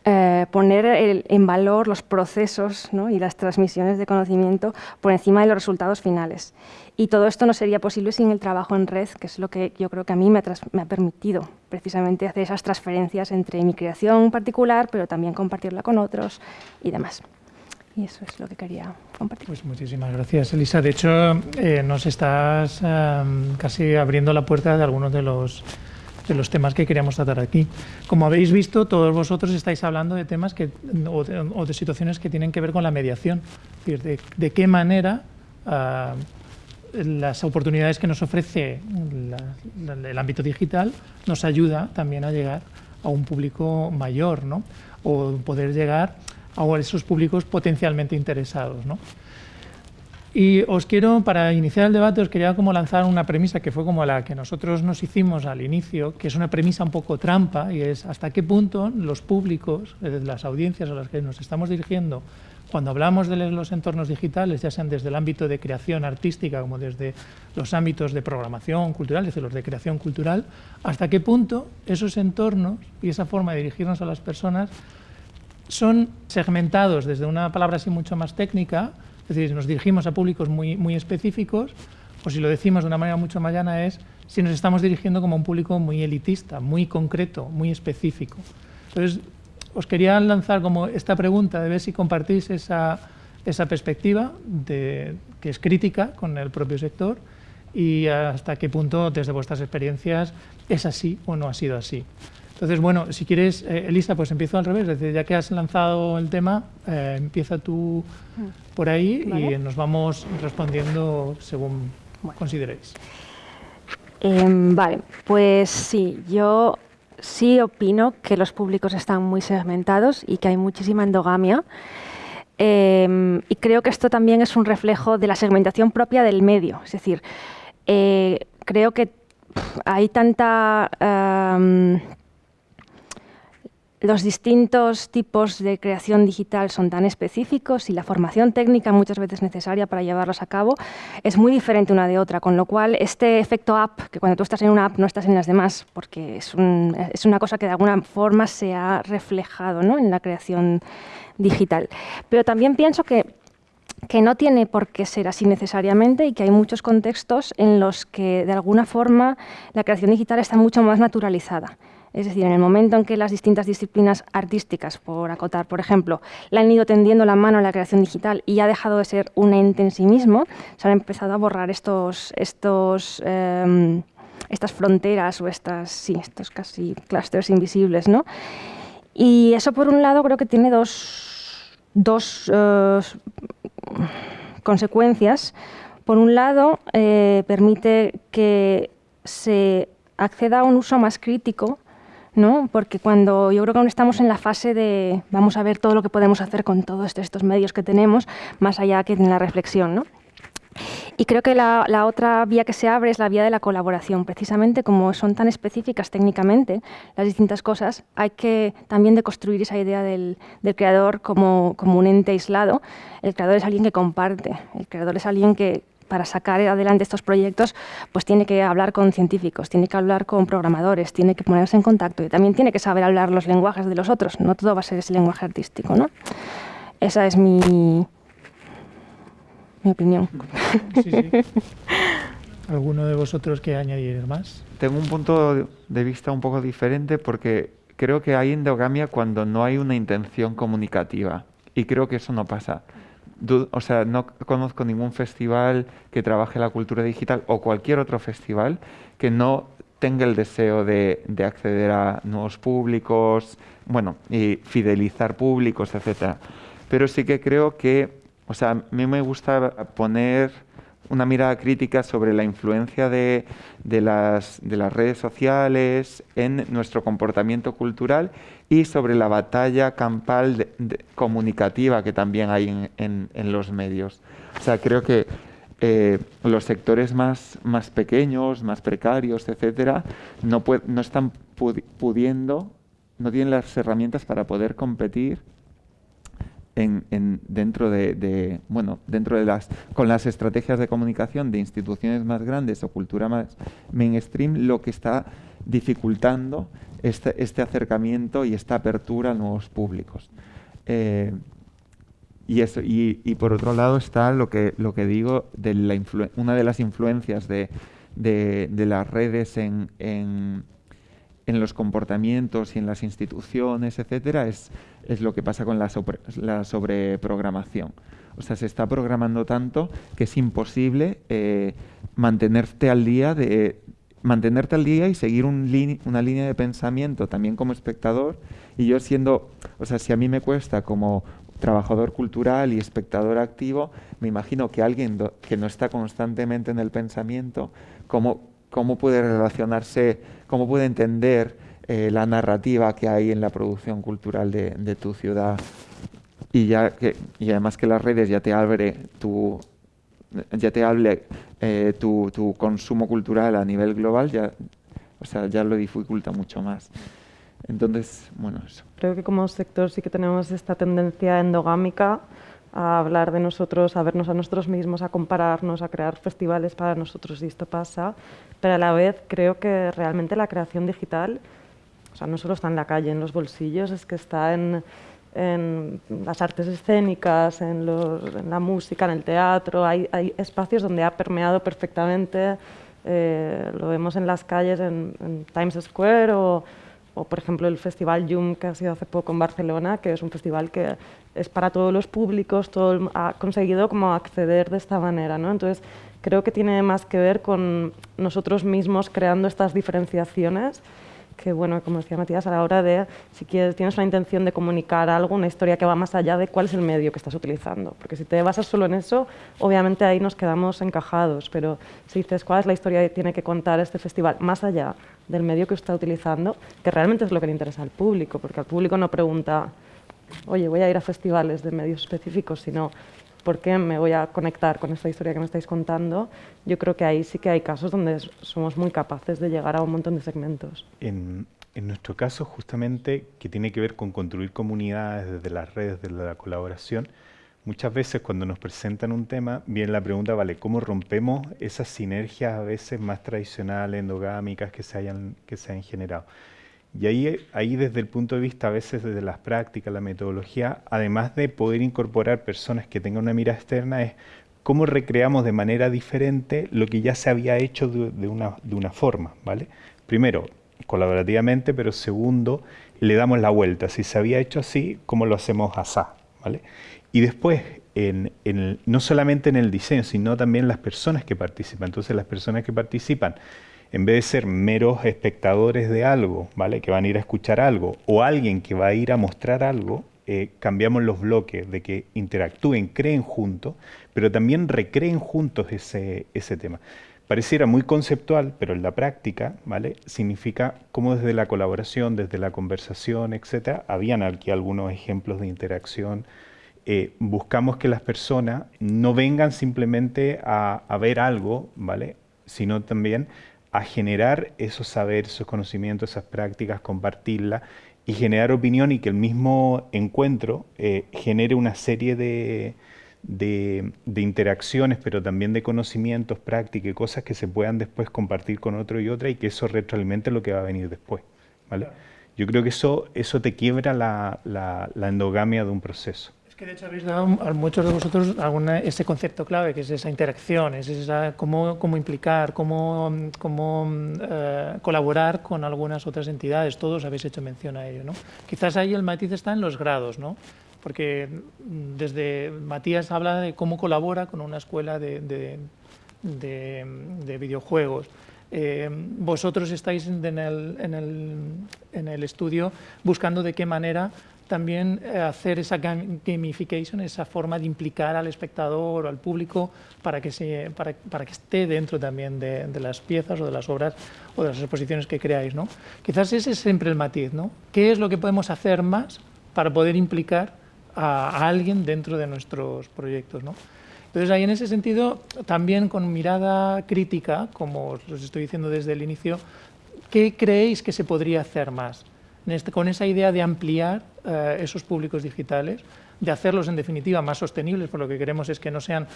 eh, poner en valor los procesos y las transmisiones de conocimiento por encima de los resultados finales. Y todo esto no sería posible sin el trabajo en red, que es lo que yo creo que a mí me ha, permitido precisamente hacer esas transferencias entre mi creación particular, pero también compartirla con otros y demás. Y eso es lo que quería compartir. Pues muchísimas gracias, Elisa. De hecho, eh, nos estás em, casi abriendo la puerta de algunos de los de los temas que queríamos tratar aquí. Como habéis visto, todos vosotros estáis hablando de temas que, o, de, situaciones que tienen que ver con la mediación, es decir, de, qué manera ah, las oportunidades que nos ofrece el ámbito digital nos ayuda también a llegar a un público mayor, ¿no? o poder llegar a esos públicos potencialmente interesados. ¿no? Y os quiero, para iniciar el debate, os quería como lanzar una premisa que fue como la que nosotros nos hicimos al inicio, que es una premisa un poco trampa, y es hasta qué punto los públicos, las audiencias a las que nos estamos dirigiendo, cuando hablamos de los entornos digitales, ya sean desde el ámbito de creación artística como desde los ámbitos de programación cultural, desde los de creación cultural, hasta qué punto esos entornos y esa forma de dirigirnos a las personas son segmentados desde una palabra así mucho más técnica, es decir, nos dirigimos a públicos muy, muy específicos, o si lo decimos de una manera mucho más llana es si nos estamos dirigiendo como un público muy elitista, muy concreto, muy específico. Entonces, os quería lanzar como esta pregunta de ver si compartís esa, esa perspectiva de, que es crítica con el propio sector y hasta qué punto desde vuestras experiencias es así o no ha sido así. Entonces, bueno, si quieres, eh, Elisa, pues empiezo al revés. Es decir, ya que has lanzado el tema, eh, empieza tú por ahí y nos vamos respondiendo según consideréis. Em, vale, pues sí, yo sí opino que los públicos están muy segmentados y que hay muchísima endogamia. Em, y creo que esto también es un reflejo de la segmentación propia del medio. Es decir, eh, creo que hay tanta los distintos tipos de creación digital son tan específicos y la formación técnica muchas veces necesaria para llevarlos a cabo es muy diferente una de otra, con lo cual este efecto app, que cuando tú estás en una app no estás en las demás, porque es, una cosa que de alguna forma se ha reflejado en la creación digital. Pero también pienso que que no tiene por qué ser así necesariamente y que hay muchos contextos en los que de alguna forma la creación digital está mucho más naturalizada. Es decir, en el momento en que las distintas disciplinas artísticas, por acotar, por ejemplo, le han ido tendiendo la mano a la creación digital y ha dejado de ser un ente en sí mismo, se han empezado a borrar estos, estos, em, estas fronteras o estas, sí, estos casi clústeres invisibles. ¿no? Y eso, por un lado, creo que tiene dos, dos eh, consecuencias. Por un lado, eh, permite que se acceda a un uso más crítico ¿no? Porque cuando yo creo que aún estamos en la fase de vamos a ver todo lo que podemos hacer con todos estos medios que tenemos, más allá que en la reflexión, ¿no? Y creo que la, otra vía que se abre es la vía de la colaboración. Precisamente como son tan específicas técnicamente las distintas cosas, hay que también deconstruir esa idea del, creador como, un ente aislado. El creador es alguien que comparte, el creador es alguien que, para sacar adelante estos proyectos, pues tiene que hablar con científicos, tiene que hablar con programadores, tiene que ponerse en contacto y también tiene que saber hablar los lenguajes de los otros. No todo va a ser ese lenguaje artístico, ¿no? Esa es mi, mi opinión. Sí, sí. ¿Alguno de vosotros que añadir más? Tengo un punto de vista un poco diferente porque creo que hay endogamia cuando no hay una intención comunicativa y creo que eso no pasa o sea, no conozco ningún festival que trabaje la cultura digital o cualquier otro festival que no tenga el deseo de, acceder a nuevos públicos, bueno, y fidelizar públicos, etcétera. Pero sí que creo que, o sea, a mí me gusta poner una mirada crítica sobre la influencia de, las, de las redes sociales en nuestro comportamiento cultural y sobre la batalla campal comunicativa que también hay en, los medios. O sea, creo que eh, los sectores más, más pequeños, más precarios, etcétera, no, no están pudiendo, no tienen las herramientas para poder competir en, dentro de, bueno dentro de las con las estrategias de comunicación de instituciones más grandes o cultura más mainstream lo que está dificultando este, este acercamiento y esta apertura a nuevos públicos. Eh, y, eso, y, por otro lado está lo que, lo que digo, de la una de las influencias de, de, las redes en, en, los comportamientos y en las instituciones, etcétera, es, es lo que pasa con la, la sobreprogramación. O sea, se está programando tanto que es imposible eh, mantenerte al día de, mantenerte al día y seguir un una línea de pensamiento también como espectador. Y yo siendo, o sea, si a mí me cuesta como trabajador cultural y espectador activo, me imagino que alguien que no está constantemente en el pensamiento, ¿cómo, cómo puede relacionarse, cómo puede entender eh, la narrativa que hay en la producción cultural de, de tu ciudad? Y, ya que, y además que las redes ya te abre tu ya te hable eh, tu, tu, consumo cultural a nivel global, ya, o sea, ya lo dificulta mucho más. Entonces, bueno, eso. Creo que como sector sí que tenemos esta tendencia endogámica a hablar de nosotros, a vernos a nosotros mismos, a compararnos, a crear festivales para nosotros y esto pasa, pero a la vez creo que realmente la creación digital, o sea, no solo está en la calle, en los bolsillos, es que está en, en las artes escénicas, en, la música, en el teatro. Hay, espacios donde ha permeado perfectamente, eh, lo vemos en las calles, en, Times Square o, por ejemplo, el Festival Yum que ha sido hace poco en Barcelona, que es un festival que es para todos los públicos, todo, ha conseguido como acceder de esta manera. ¿no? Entonces, creo que tiene más que ver con nosotros mismos creando estas diferenciaciones que, bueno, como decía Matías, a la hora de, si quieres, tienes una intención de comunicar algo, una historia que va más allá de cuál es el medio que estás utilizando. Porque si te basas solo en eso, obviamente ahí nos quedamos encajados, pero si dices cuál es la historia que tiene que contar este festival, más allá del medio que está utilizando, que realmente es lo que le interesa al público, porque al público no pregunta, oye, voy a ir a festivales de medios específicos, sino por qué me voy a conectar con esta historia que me estáis contando, yo creo que ahí sí que hay casos donde somos muy capaces de llegar a un montón de segmentos. En, nuestro caso, justamente, que tiene que ver con construir comunidades desde las redes, desde la colaboración, muchas veces cuando nos presentan un tema, viene la pregunta, vale, ¿cómo rompemos esas sinergias a veces más tradicionales, endogámicas que se hayan, que se hayan generado? Y ahí, ahí desde el punto de vista, a veces desde las prácticas, la metodología, además de poder incorporar personas que tengan una mirada externa, es cómo recreamos de manera diferente lo que ya se había hecho de, una, de una forma, ¿vale? Primero, colaborativamente, pero segundo, le damos la vuelta. Si se había hecho así, ¿cómo lo hacemos asá? ¿vale? Y después, en, en, no solamente en el diseño, sino también las personas que participan. Entonces, las personas que participan en vez de ser meros espectadores de algo, ¿vale? que van a ir a escuchar algo, o alguien que va a ir a mostrar algo, eh, cambiamos los bloques de que interactúen, creen juntos, pero también recreen juntos ese, ese tema. Pareciera muy conceptual, pero en la práctica, ¿vale? Significa cómo desde la colaboración, desde la conversación, etcétera, habían aquí algunos ejemplos de interacción. Eh, buscamos que las personas no vengan simplemente a, a ver algo, ¿vale? Sino también a generar esos saberes, esos conocimientos, esas prácticas, compartirlas y generar opinión y que el mismo encuentro eh, genere una serie de, de, interacciones, pero también de conocimientos, prácticas y cosas que se puedan después compartir con otro y otra y que eso retroalimente lo que va a venir después. ¿vale? Yo creo que eso, eso te quiebra la, la endogamia de un proceso que de hecho habéis dado a muchos de vosotros alguna, ese concepto clave, que es esa interacción, es esa, cómo, cómo implicar, cómo, cómo eh, colaborar con algunas otras entidades. Todos habéis hecho mención a ello. ¿no? Quizás ahí el matiz está en los grados, ¿no? porque desde Matías habla de cómo colabora con una escuela de, de, de, videojuegos. Eh, vosotros estáis en el, en, el, en el estudio buscando de qué manera también eh, hacer esa gamification, esa forma de implicar al espectador o al público para que, se, para, para que esté dentro también de, las piezas o de las obras o de las exposiciones que creáis. ¿no? Quizás ese es siempre el matiz. ¿no? ¿Qué es lo que podemos hacer más para poder implicar a, a alguien dentro de nuestros proyectos? ¿no? Entonces, ahí en ese sentido, también con mirada crítica, como os estoy diciendo desde el inicio, ¿qué creéis que se podría hacer más? Este, con esa idea de ampliar eh, esos públicos digitales, de hacerlos en definitiva más sostenibles, por lo que queremos es que no sean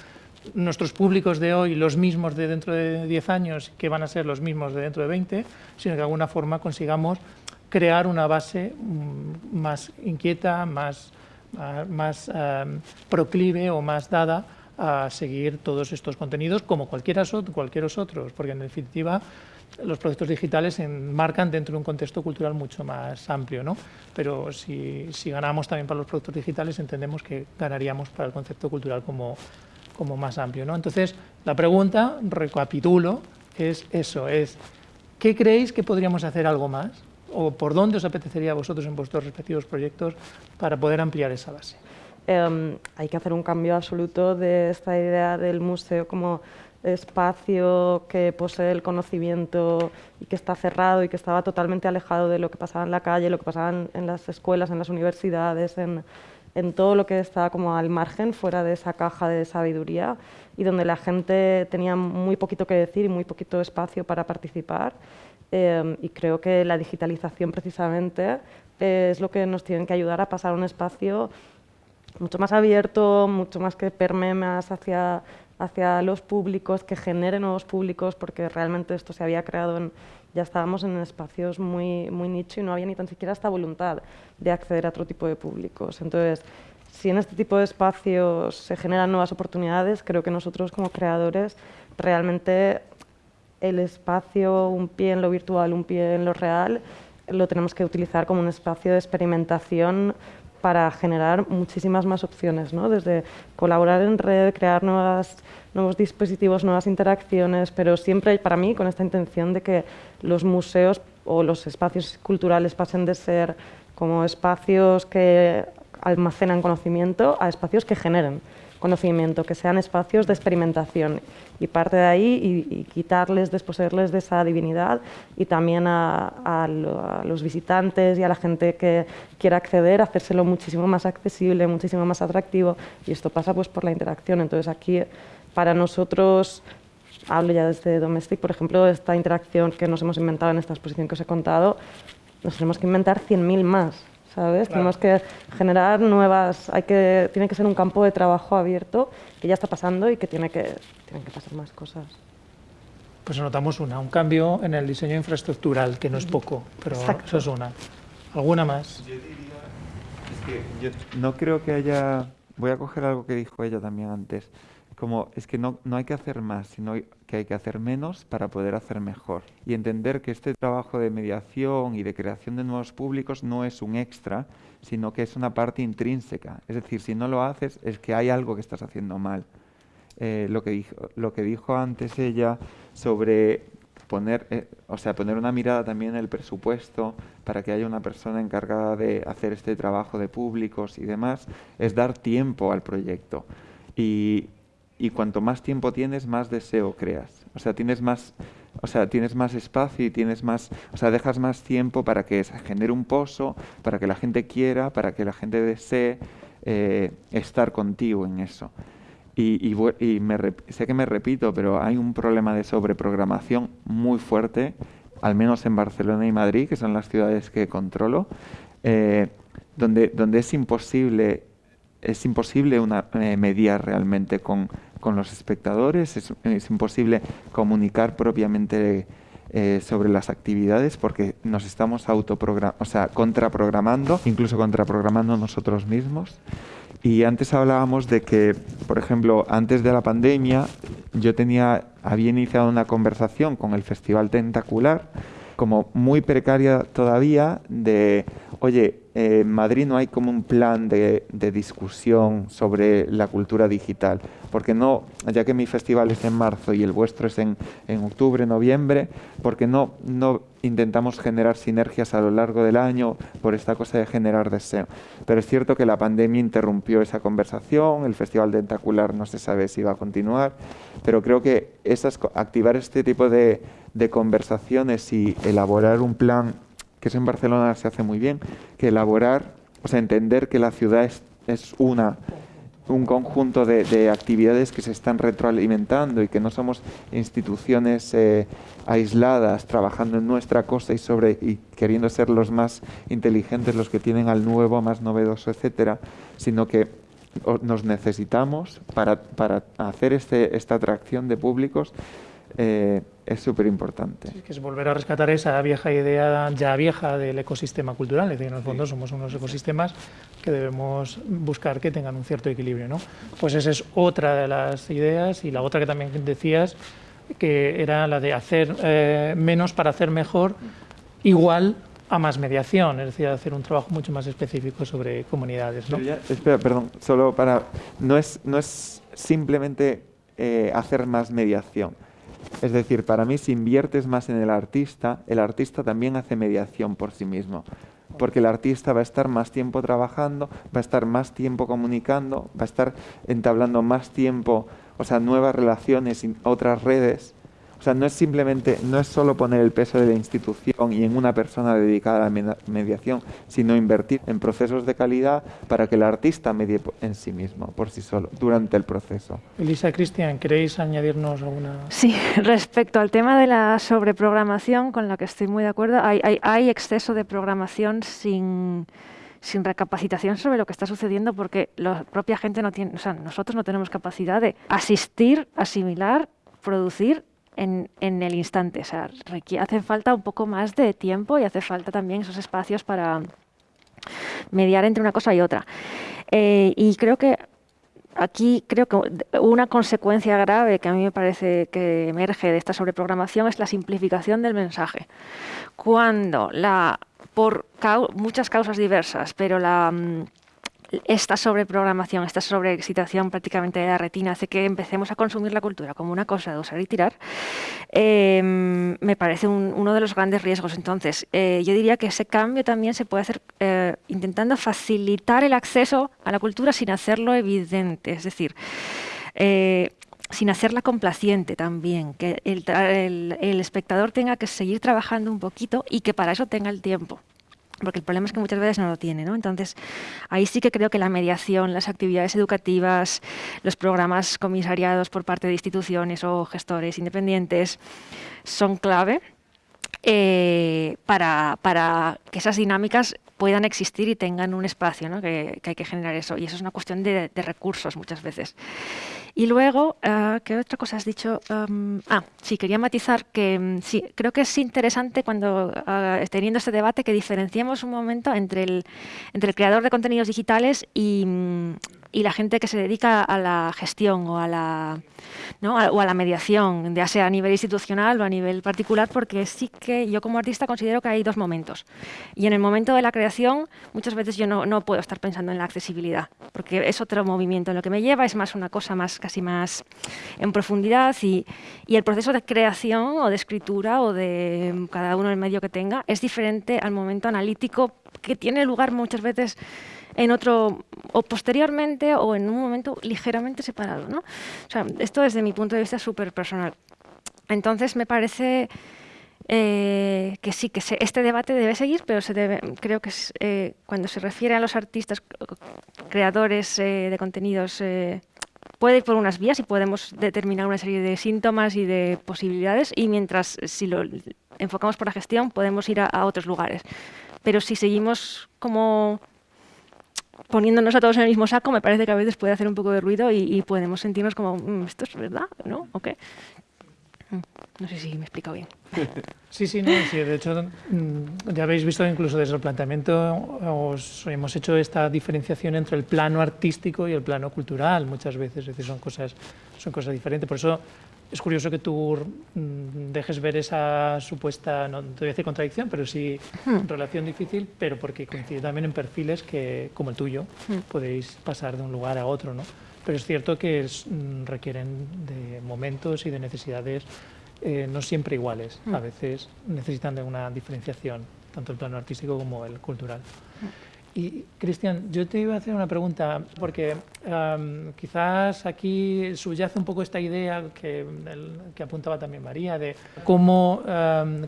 nuestros públicos de hoy los mismos de dentro de 10 años que van a ser los mismos de dentro de 20, sino que de alguna forma consigamos crear una base mm, más inquieta, más, ah, más eh, proclive o más dada a seguir todos estos contenidos como cualquiera, cualquiera otros, porque en definitiva los proyectos digitales se enmarcan dentro de un contexto cultural mucho más amplio, ¿no? Pero si, si, ganamos también para los productos digitales, entendemos que ganaríamos para el concepto cultural como, como más amplio, ¿no? Entonces, la pregunta, recapitulo, es eso, es ¿qué creéis que podríamos hacer algo más? ¿O por dónde os apetecería a vosotros en vuestros respectivos proyectos para poder ampliar esa base? Em, hay que hacer un cambio absoluto de esta idea del museo como espacio que posee el conocimiento y que está cerrado y que estaba totalmente alejado de lo que pasaba en la calle, lo que pasaba en, las escuelas, en las universidades, en, todo lo que estaba como al margen, fuera de esa caja de sabiduría y donde la gente tenía muy poquito que decir y muy poquito espacio para participar. Eh, y creo que la digitalización precisamente es lo que nos tiene que ayudar a pasar a un espacio mucho más abierto, mucho más que permee más hacia hacia los públicos, que genere nuevos públicos, porque realmente esto se había creado en, ya estábamos en espacios muy, muy nicho y no había ni tan siquiera esta voluntad de acceder a otro tipo de públicos. Entonces, si en este tipo de espacios se generan nuevas oportunidades, creo que nosotros como creadores realmente el espacio, un pie en lo virtual, un pie en lo real, lo tenemos que utilizar como un espacio de experimentación para generar muchísimas más opciones, ¿no? desde colaborar en red, crear nuevos dispositivos, nuevas interacciones, pero siempre para mí con esta intención de que los museos o los espacios culturales pasen de ser como espacios que almacenan conocimiento a espacios que generen conocimiento, que sean espacios de experimentación y parte de ahí y, quitarles, desposeerles de esa divinidad y también a, los visitantes y a la gente que quiera acceder, hacérselo muchísimo más accesible, muchísimo más atractivo y esto pasa pues por la interacción. Entonces aquí para nosotros hablo ya desde Domestic, por ejemplo, esta interacción que nos hemos inventado en esta exposición que os he contado, nos tenemos que inventar 100.000 más. ¿Sabes? Tenemos que generar nuevas, hay que, tiene que ser un campo de trabajo abierto que ya está pasando y que tiene que, tienen que pasar más cosas. Pues notamos una, un cambio en el diseño infraestructural, que no es poco, pero eso es una. ¿Alguna más? Yo diría, es que yo no creo que haya, voy a coger algo que dijo ella también antes, como es que no, no hay que hacer más, sino que hay que hacer menos para poder hacer mejor. Y entender que este trabajo de mediación y de creación de nuevos públicos no es un extra, sino que es una parte intrínseca. Es decir, si no lo haces es que hay algo que estás haciendo mal. Eh, lo, que dijo, lo que dijo antes ella sobre poner, eh, o sea, poner una mirada también en el presupuesto para que haya una persona encargada de hacer este trabajo de públicos y demás, es dar tiempo al proyecto. Y, y cuanto más tiempo tienes, más deseo creas. O sea, tienes más, o sea, tienes más espacio y tienes más, o sea, dejas más tiempo para que se genere un pozo, para que la gente quiera, para que la gente desee eh, estar contigo en eso. Y, y, me, sé que me repito, pero hay un problema de sobreprogramación muy fuerte, al menos en Barcelona y Madrid, que son las ciudades que controlo, eh, donde, donde es imposible es imposible una, eh, mediar realmente con, con los espectadores, es, imposible comunicar propiamente eh, sobre las actividades porque nos estamos o sea, contraprogramando, incluso contraprogramando nosotros mismos. Y antes hablábamos de que, por ejemplo, antes de la pandemia, yo tenía, había iniciado una conversación con el Festival Tentacular, como muy precaria todavía, de, oye, en Madrid no hay como un plan de, discusión sobre la cultura digital, porque no, ya que mi festival es en marzo y el vuestro es en, octubre, noviembre, porque no, no intentamos generar sinergias a lo largo del año por esta cosa de generar deseo. Pero es cierto que la pandemia interrumpió esa conversación, el Festival Tentacular no se sabe si va a continuar, pero creo que esas, activar este tipo de conversaciones y elaborar un plan que eso en Barcelona se hace muy bien, que elaborar, o sea, entender que la ciudad es, es una un conjunto de, actividades que se están retroalimentando y que no somos instituciones eh, aisladas trabajando en nuestra cosa y sobre y queriendo ser los más inteligentes, los que tienen al nuevo, más novedoso, etcétera, sino que nos necesitamos para, para hacer este, esta atracción de públicos eh, es súper importante. que es volver a rescatar esa vieja idea ya vieja del ecosistema cultural, es decir, en el fondo somos unos ecosistemas que debemos buscar que tengan un cierto equilibrio. ¿no? Pues esa es otra de las ideas y la otra que también decías, que era la de hacer eh, menos para hacer mejor, igual a más mediación, es decir, hacer un trabajo mucho más específico sobre comunidades. ¿no? espera, perdón, solo para... No es, no es simplemente eh, hacer más mediación, es decir, para mí si inviertes más en el artista, el artista también hace mediación por sí mismo, porque el artista va a estar más tiempo trabajando, va a estar más tiempo comunicando, va a estar entablando más tiempo, o sea, nuevas relaciones, otras redes, o sea, no es simplemente, no es solo poner el peso de la institución y en una persona dedicada a la mediación, sino invertir en procesos de calidad para que el artista medie en sí mismo, por sí solo, durante el proceso. Elisa, Cristian, ¿queréis añadirnos alguna...? Sí, respecto al tema de la sobreprogramación, con la que estoy muy de acuerdo, hay, hay, hay exceso de programación sin sin recapacitación sobre lo que está sucediendo porque la propia gente no tiene, o sea, nosotros no tenemos capacidad de asistir, asimilar, producir en, el instante. O sea, hace falta un poco más de tiempo y hace falta también esos espacios para mediar entre una cosa y otra. Eh, y creo que aquí creo que una consecuencia grave que a mí me parece que emerge de esta sobreprogramación es la simplificación del mensaje. Cuando la por muchas causas diversas, pero la mm, esta sobreprogramación, esta sobreexcitación prácticamente de la retina hace que empecemos a consumir la cultura como una cosa de usar y tirar, em, me parece uno de los grandes riesgos. Entonces, eh, yo diría que ese cambio también se puede hacer eh, intentando facilitar el acceso a la cultura sin hacerlo evidente, es decir, eh, sin hacerla complaciente también, que el espectador tenga que seguir trabajando un poquito y que para eso tenga el tiempo porque el problema es que muchas veces no lo tiene, ¿no? Entonces, ahí sí que creo que la mediación, las actividades educativas, los programas comisariados por parte de instituciones o gestores independientes son clave eh, para, para que esas dinámicas puedan existir y tengan un espacio, ¿no? que, hay que generar eso. Y eso es una cuestión de, recursos muchas veces. Y luego, uh, ¿qué otra cosa has dicho? ah, sí, quería matizar que mm, sí, creo que es interesante cuando, uh, teniendo este debate, que diferenciemos un momento entre el, entre el creador de contenidos digitales y, mm, y la gente que se dedica a la gestión o a la, ¿no? o a la mediación, ya sea a nivel institucional o a nivel particular, porque sí que yo como artista considero que hay dos momentos. Y en el momento de la creación, muchas veces yo no, no puedo estar pensando en la accesibilidad, porque es otro movimiento. Lo que me lleva es más una cosa más casi más en profundidad y, y el proceso de creación o de escritura o de cada uno el medio que tenga es diferente al momento analítico que tiene lugar muchas veces en otro, o posteriormente o en un momento ligeramente separado. ¿no? O sea, esto desde mi punto de vista súper personal. Entonces me parece eh, que sí, que este debate debe seguir, pero se debe, creo que eh, cuando se refiere a los artistas, creadores eh, de contenidos, puede ir por unas vías y podemos determinar una serie de síntomas y de posibilidades, y mientras si lo enfocamos por la gestión podemos ir a otros lugares. Pero si seguimos como poniéndonos a todos en el mismo saco, me parece que a veces puede hacer un poco de ruido y, podemos sentirnos como, mm, ¿esto es verdad? ¿No? ¿O qué? Mm, no sé si me he explicado bien. Sí, sí, no, sí, de hecho mm, ya habéis visto incluso desde el planteamiento os hemos hecho esta diferenciación entre el plano artístico y el plano cultural muchas veces, es decir, son cosas, son cosas diferentes. Por eso es curioso que tú mm, dejes ver esa supuesta, no te voy a decir contradicción, pero sí hmm. relación difícil, pero porque coincide también en perfiles que, como el tuyo, hmm. podéis pasar de un lugar a otro, ¿no? Pero es cierto que mm, requieren de momentos y de necesidades eh, no siempre iguales. A hmm. veces necesitan de una diferenciación, tanto el plano artístico como el cultural. Y Cristian, yo te iba a hacer una pregunta, porque quizás aquí subyace un poco esta idea que, apuntaba también María, de cómo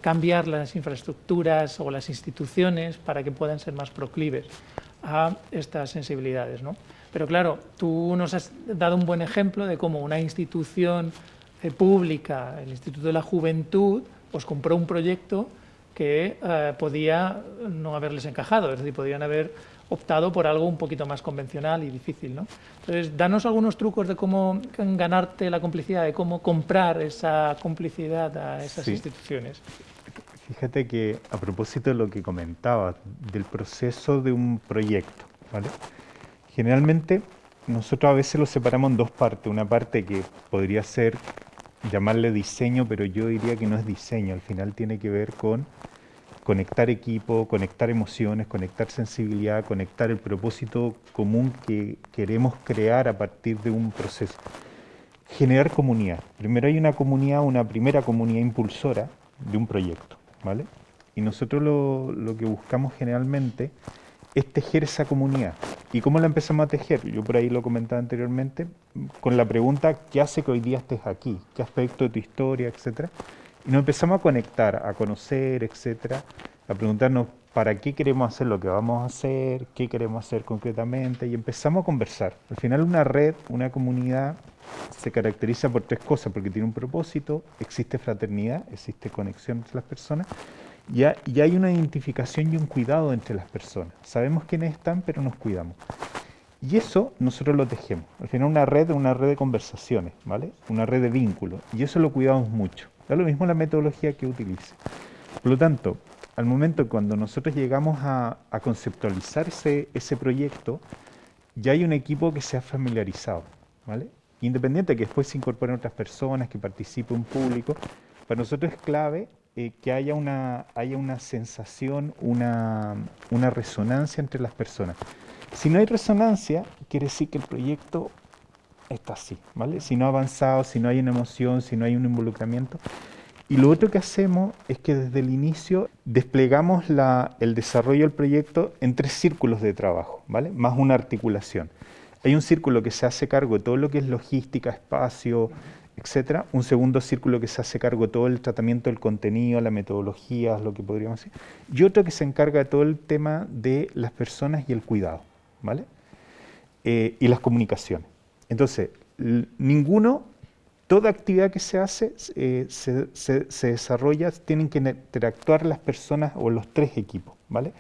cambiar las infraestructuras o las instituciones para que puedan ser más proclives a estas sensibilidades. ¿no? Pero claro, tú nos has dado un buen ejemplo de cómo una institución eh, pública, el Instituto de la Juventud, pues compró un proyecto que eh, podía no haberles encajado, es decir, podrían haber optado por algo un poquito más convencional y difícil. ¿no? Entonces, danos algunos trucos de cómo ganarte la complicidad, de cómo comprar esa complicidad a esas instituciones. Fíjate que a propósito de lo que comentabas, del proceso de un proyecto, ¿vale? generalmente nosotros a veces lo separamos en dos partes, una parte que podría ser llamarle diseño, pero yo diría que no es diseño, al final tiene que ver con conectar equipo, conectar emociones, conectar sensibilidad, conectar el propósito común que queremos crear a partir de un proceso. Generar comunidad. Primero hay una comunidad, una primera comunidad impulsora de un proyecto, ¿vale? Y nosotros lo, lo que buscamos generalmente es tejer esa comunidad. ¿Y cómo la empezamos a tejer? Yo por ahí lo comentaba anteriormente, con la pregunta, ¿qué hace que hoy día estés aquí? ¿Qué aspecto de tu historia, etcétera? Y nos empezamos a conectar, a conocer, etcétera, a preguntarnos para qué queremos hacer lo que vamos a hacer, qué queremos hacer concretamente, y empezamos a conversar. Al final una red, una comunidad, se caracteriza por tres cosas, porque tiene un propósito, existe fraternidad, existe conexión entre las personas, Ya, ya hay una identificación y un cuidado entre las personas. Sabemos quiénes están, pero nos cuidamos. Y eso nosotros lo tejemos. Al final una red es una red de conversaciones, ¿vale? Una red de vínculos. Y eso lo cuidamos mucho. Da lo mismo la metodología que utilice. Por lo tanto, al momento cuando nosotros llegamos a, conceptualizar ese, ese, proyecto, ya hay un equipo que se ha familiarizado, ¿vale? Independiente de que después se incorporen otras personas, que participe un público, para nosotros es clave eh, que haya una, haya una sensación, una, una resonancia entre las personas. Si no hay resonancia, quiere decir que el proyecto está así, ¿vale? Si no ha avanzado, si no hay una emoción, si no hay un involucramiento. Y lo otro que hacemos es que desde el inicio desplegamos el desarrollo del proyecto en tres círculos de trabajo, ¿vale? Más una articulación. Hay un círculo que se hace cargo de todo lo que es logística, espacio, etcétera. Un segundo círculo que se hace cargo de todo el tratamiento del contenido, la metodología, lo que podríamos decir. Y otro que se encarga de todo el tema de las personas y el cuidado. ¿vale? Eh, y las comunicaciones. Entonces, ninguno, toda actividad que se hace eh, se, desarrolla, tienen que interactuar las personas o los tres equipos, ¿vale?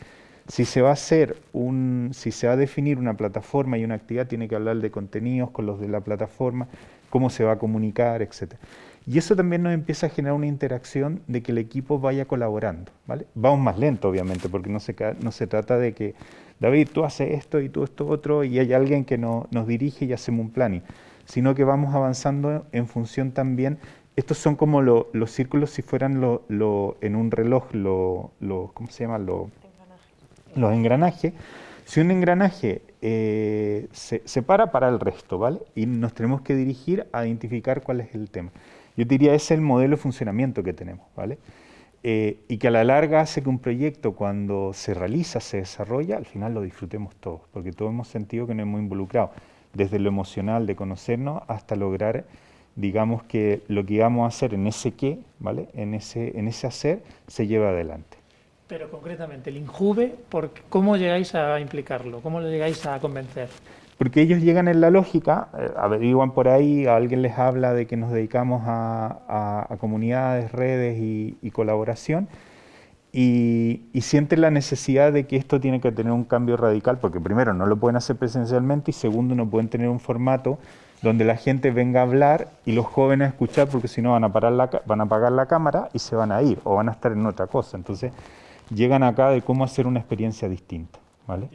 Si se va a hacer un, si se va a definir una plataforma y una actividad, tiene que hablar de contenidos con los de la plataforma, cómo se va a comunicar, etc. Y eso también nos empieza a generar una interacción de que el equipo vaya colaborando, ¿vale? Vamos más lento, obviamente, porque no se, no se trata de que David, tú haces esto y tú esto otro, y hay alguien que nos dirige y hacemos un planning, sino que vamos avanzando en función también, estos son como los círculos si fueran lo, en un reloj, lo, ¿cómo se llama? los engranajes. Si un engranaje eh, se, se, para, para el resto, ¿vale? Y nos tenemos que dirigir a identificar cuál es el tema. Yo diría, ese es el modelo de funcionamiento que tenemos, ¿vale? Eh, y que a la larga hace que un proyecto cuando se realiza, se desarrolla, al final lo disfrutemos todos, porque todos hemos sentido que nos hemos involucrado, desde lo emocional de conocernos hasta lograr, digamos, que lo que íbamos a hacer en ese qué, ¿vale? en, ese, en ese hacer, se lleva adelante. Pero concretamente, el INJUVE, ¿cómo llegáis a implicarlo? ¿Cómo lo llegáis a convencer? Porque ellos llegan en la lógica, eh, averiguan por ahí, alguien les habla de que nos dedicamos a, comunidades, redes y, colaboración, y, sienten la necesidad de que esto tiene que tener un cambio radical, porque primero no lo pueden hacer presencialmente y segundo no pueden tener un formato donde la gente venga a hablar y los jóvenes a escuchar, porque si no van a, parar la, van a apagar la cámara y se van a ir o van a estar en otra cosa. Entonces llegan acá de cómo hacer una experiencia distinta. ¿vale?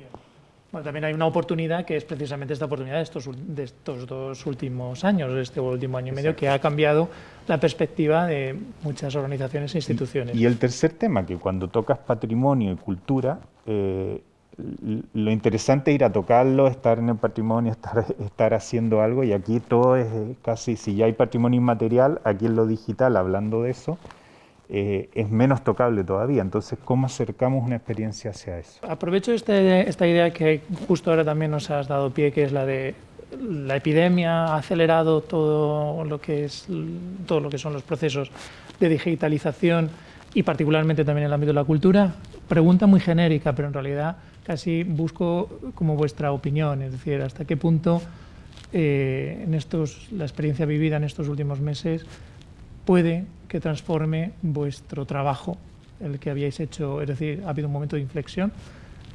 También hay una oportunidad que es precisamente esta oportunidad de estos, de estos dos últimos años, de este último año y medio, que ha cambiado la perspectiva de muchas organizaciones e instituciones. Y, el tercer tema, que cuando tocas patrimonio y cultura, eh, lo interesante es ir a tocarlo, estar en el patrimonio, estar, estar haciendo algo, y aquí todo es casi, si ya hay patrimonio inmaterial, aquí en lo digital, hablando de eso, eh, es menos tocable todavía. Entonces, ¿cómo acercamos una experiencia hacia eso? Aprovecho este, esta idea que justo ahora también nos has dado pie, que es la de la epidemia ha acelerado todo lo que es todo lo que son los procesos de digitalización y particularmente también en el ámbito de la cultura. Pregunta muy genérica, pero en realidad casi busco como vuestra opinión, es decir, hasta qué punto eh, en estos la experiencia vivida en estos últimos meses puede que transforme vuestro trabajo, el que habíais hecho, es decir, ha habido un momento de inflexión.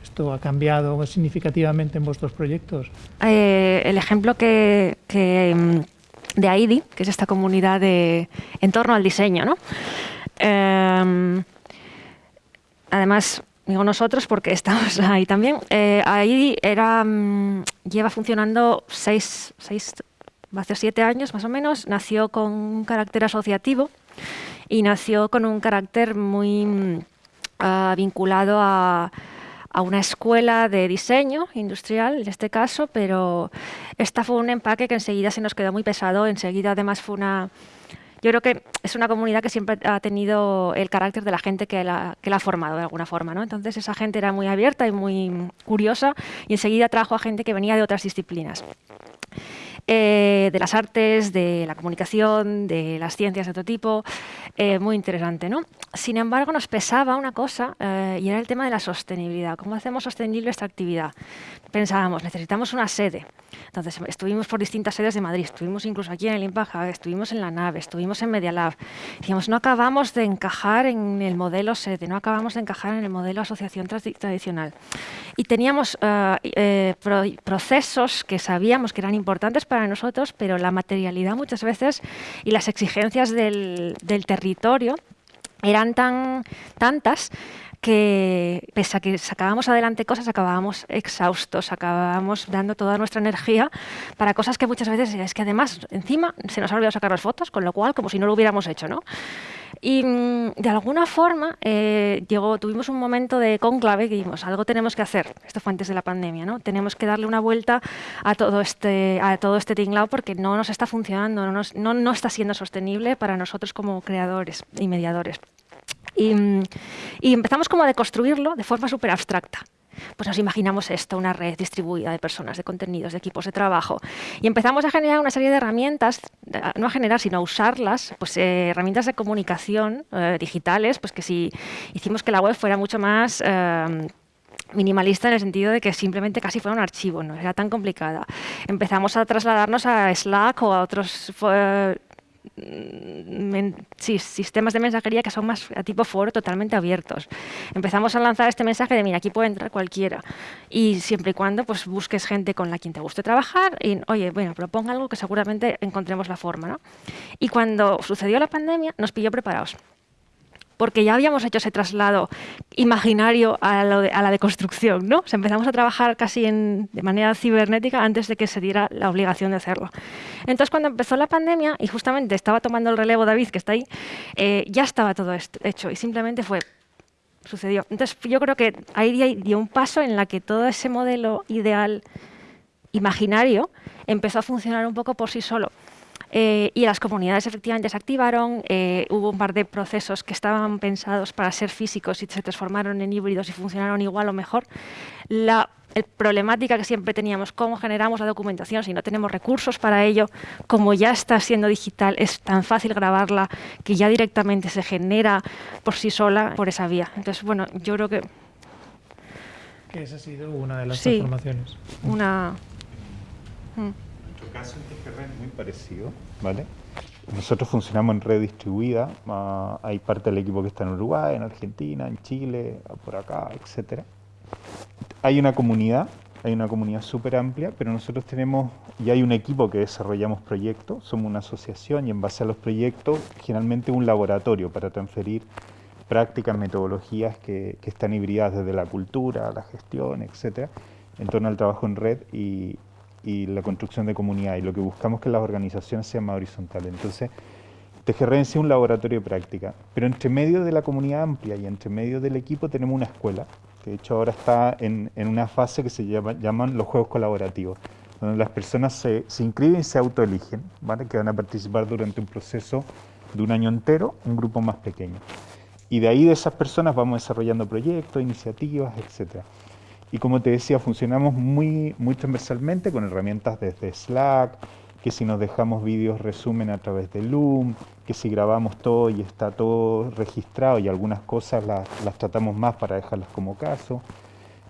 ¿Esto ha cambiado significativamente en vuestros proyectos? Eh, el ejemplo que, mm, de AIDI, que es esta comunidad de, en torno al diseño, ¿no? Em, además, digo nosotros porque estamos ahí también, eh, AIDI era, mm, lleva funcionando seis, seis hace siete años más o menos, nació con un carácter asociativo y nació con un carácter muy ah, vinculado a, una escuela de diseño industrial, en este caso, pero esta fue un empaque que enseguida se nos quedó muy pesado, enseguida además fue una... Yo creo que es una comunidad que siempre ha tenido el carácter de la gente que la, que la ha formado de alguna forma, ¿no? Entonces esa gente era muy abierta y muy curiosa y enseguida trajo a gente que venía de otras disciplinas. Eh, de las artes, de la comunicación, de las ciencias de otro tipo, eh, muy interesante. ¿no? Sin embargo, nos pesaba una cosa eh, y era el tema de la sostenibilidad. ¿Cómo hacemos sostenible esta actividad? Pensábamos, necesitamos una sede. Entonces, estuvimos por distintas sedes de Madrid, estuvimos incluso aquí en el Impaja, estuvimos en la nave, estuvimos en Media Lab. Decíamos, no acabamos de encajar en el modelo sede, no acabamos de encajar en el modelo asociación tradicional. Y teníamos procesos que sabíamos que eran importantes para nosotros, pero la materialidad muchas veces y las exigencias del, territorio eran tan tantas que pese a que sacábamos adelante cosas, acabábamos exhaustos, acabábamos dando toda nuestra energía para cosas que muchas veces es que además encima se nos ha olvidado sacar las fotos, con lo cual como si no lo hubiéramos hecho, ¿no? Y mm, de alguna forma eh, llegó, tuvimos un momento de conclave que dijimos, algo tenemos que hacer. Esto fue antes de la pandemia, ¿no? Tenemos que darle una vuelta a todo este, a todo este tinglao porque no nos está funcionando, no, no, no está siendo sostenible para nosotros como creadores y mediadores. Y, mm, y empezamos como a deconstruirlo de forma súper abstracta pues nos imaginamos esto, una red distribuida de personas, de contenidos, de equipos de trabajo. Y empezamos a generar una serie de herramientas, no a generar, sino a usarlas, pues eh, herramientas de comunicación eh, digitales, pues que si hicimos que la web fuera mucho más... Eh, minimalista en el sentido de que simplemente casi fuera un archivo, no era tan complicada. Empezamos a trasladarnos a Slack o a otros Mm, sistemas de mensajería que son más a tipo foro totalmente abiertos. Empezamos a lanzar este mensaje de, mira, aquí puede entrar cualquiera. Y siempre y cuando pues, busques gente con la quien te guste trabajar y, oye, bueno, proponga algo que seguramente encontremos la forma. ¿no? Y cuando sucedió la pandemia, nos pilló preparados porque ya habíamos hecho ese traslado imaginario a, la deconstrucción, ¿no? empezamos a trabajar casi de manera cibernética antes de que se diera la obligación de hacerlo. Entonces, cuando empezó la pandemia, y justamente estaba tomando el relevo David, que está ahí, eh, ya estaba todo esto hecho y simplemente fue sucedió. Entonces, yo creo que ahí dio un paso en la que todo ese modelo ideal imaginario empezó a funcionar un poco por sí solo. Eh, y las comunidades efectivamente se activaron, eh, hubo un par de procesos que estaban pensados para ser físicos y se transformaron en híbridos y funcionaron igual o mejor. La problemática que siempre teníamos, cómo generamos la documentación si no tenemos recursos para ello, como ya está siendo digital, es tan fácil grabarla que ya directamente se genera por sí sola por esa vía. Entonces, bueno, yo creo que... Que esa ha sido una de las transformaciones. Una... Mm caso en TGR es muy parecido, ¿vale? Nosotros funcionamos en red distribuida, ah, hay parte del equipo que está en Uruguay, en Argentina, en Chile, por acá, etcétera. Hay una comunidad, hay una comunidad súper amplia, pero nosotros tenemos, y hay un equipo que desarrollamos proyectos, somos una asociación y en base a los proyectos, generalmente un laboratorio para transferir prácticas, metodologías que, que están hibridadas desde la cultura, la gestión, etcétera, en torno al trabajo en red y, y la construcción de comunidad y lo que buscamos que las organizaciones sean más horizontales. Entonces, TGR es un laboratorio de práctica, pero entre medio de la comunidad amplia y entre medio del equipo tenemos una escuela, que de hecho ahora está en, en una fase que se llama, llaman los juegos colaborativos, donde las personas se, se inscriben y se autoeligen, ¿vale? que van a participar durante un proceso de un año entero, un grupo más pequeño. Y de ahí de esas personas vamos desarrollando proyectos, iniciativas, etcétera. Y como te decía, funcionamos muy, muy transversalmente con herramientas desde Slack, que si nos dejamos vídeos resumen a través de Loom, que si grabamos todo y está todo registrado y algunas cosas las, tratamos más para dejarlas como caso.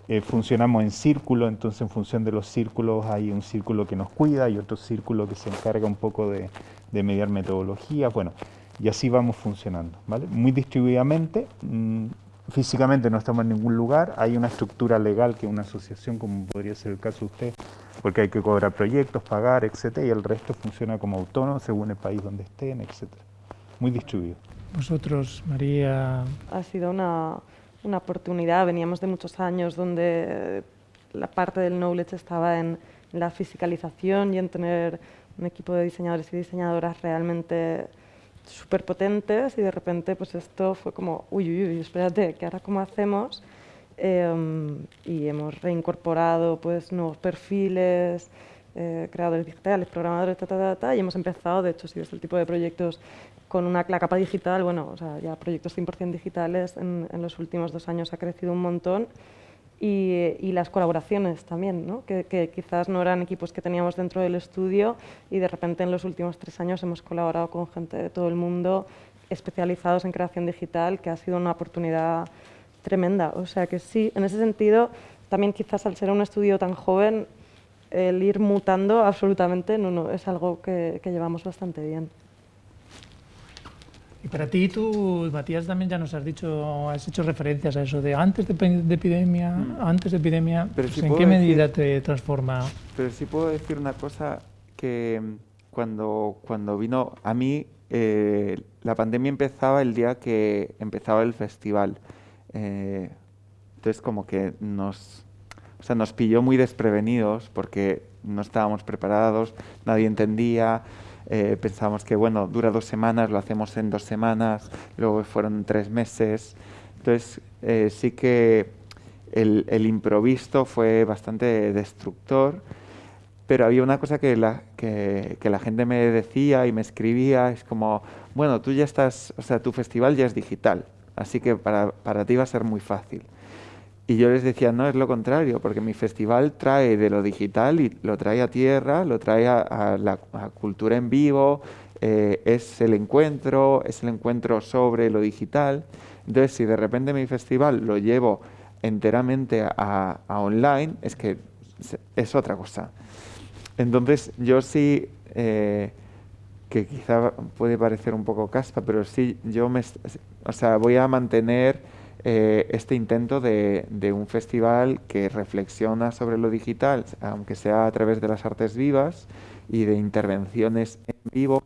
Eh, funcionamos en círculo, entonces en función de los círculos hay un círculo que nos cuida y otro círculo que se encarga un poco de, mediar metodologías, bueno, y así vamos funcionando, ¿vale? Muy distribuidamente, mm, físicamente no estamos en ningún lugar, hay una estructura legal que una asociación, como podría ser el caso de usted, porque hay que cobrar proyectos, pagar, etcétera, y el resto funciona como autónomo según el país donde estén, etcétera. Muy distribuido. Vosotros, María. Ha sido una, una oportunidad, veníamos de muchos años donde la parte del knowledge estaba en la fiscalización y en tener un equipo de diseñadores y diseñadoras realmente súper potentes y de repente pues esto fue como, uy, uy, uy, espérate, ¿qué ahora cómo hacemos? Em, y hemos reincorporado pues nuevos perfiles, eh, creadores digitales, programadores, ta, ta, ta, ta, y hemos empezado, de hecho, si es el tipo de proyectos con una la capa digital, bueno, o sea, ya proyectos 100% digitales en, en, los últimos dos años ha crecido un montón y, las colaboraciones también, ¿no? que, que, quizás no eran equipos que teníamos dentro del estudio y de repente en los últimos tres años hemos colaborado con gente de todo el mundo especializados en creación digital, que ha sido una oportunidad tremenda. O sea que sí, en ese sentido, también quizás al ser un estudio tan joven, el ir mutando absolutamente no, no, es algo que, que llevamos bastante bien. Y para ti, tú, Matías, también ya nos has dicho, has hecho referencias a eso de antes de, epidemia, mm. antes de epidemia, pues, ¿en qué medida te transforma? Pero sí puedo decir una cosa que mm, cuando, cuando vino a mí, eh, la pandemia empezaba el día que empezaba el festival. Eh, entonces como que nos, o sea, nos pilló muy desprevenidos porque no estábamos preparados, nadie entendía. Eh, pensábamos que, bueno, dura dos semanas, lo hacemos en dos semanas, luego fueron tres meses. Entonces, eh, sí que el, el, improviso fue bastante destructor, pero había una cosa que la, que, que la gente me decía y me escribía, es como, bueno, tú ya estás, o sea, tu festival ya es digital, así que para, para ti va a ser muy fácil. Y yo les decía, no, es lo contrario, porque mi festival trae de lo digital y lo trae a tierra, lo trae a, la cultura en vivo, eh, es el encuentro, es el encuentro sobre lo digital. Entonces, si de repente mi festival lo llevo enteramente a, online, es que es otra cosa. Entonces, yo sí, eh, que quizá puede parecer un poco caspa, pero sí, yo me, o sea, voy a mantener eh, este intento de, un festival que reflexiona sobre lo digital, aunque sea a través de las artes vivas y de intervenciones en vivo,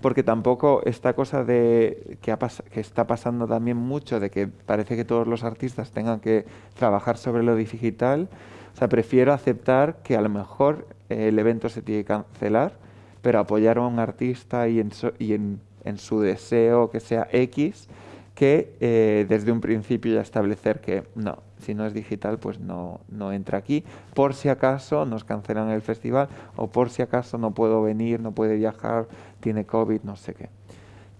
porque tampoco esta cosa de que, está pasando también mucho, de que parece que todos los artistas tengan que trabajar sobre lo digital, o sea, prefiero aceptar que a lo mejor eh, el evento se tiene que cancelar, pero apoyar a un artista y en, en su deseo que sea X, que eh, desde un principio ya establecer que no, si no es digital, pues no, no entra aquí, por si acaso nos cancelan el festival o por si acaso no puedo venir, no puede viajar, tiene COVID, no sé qué.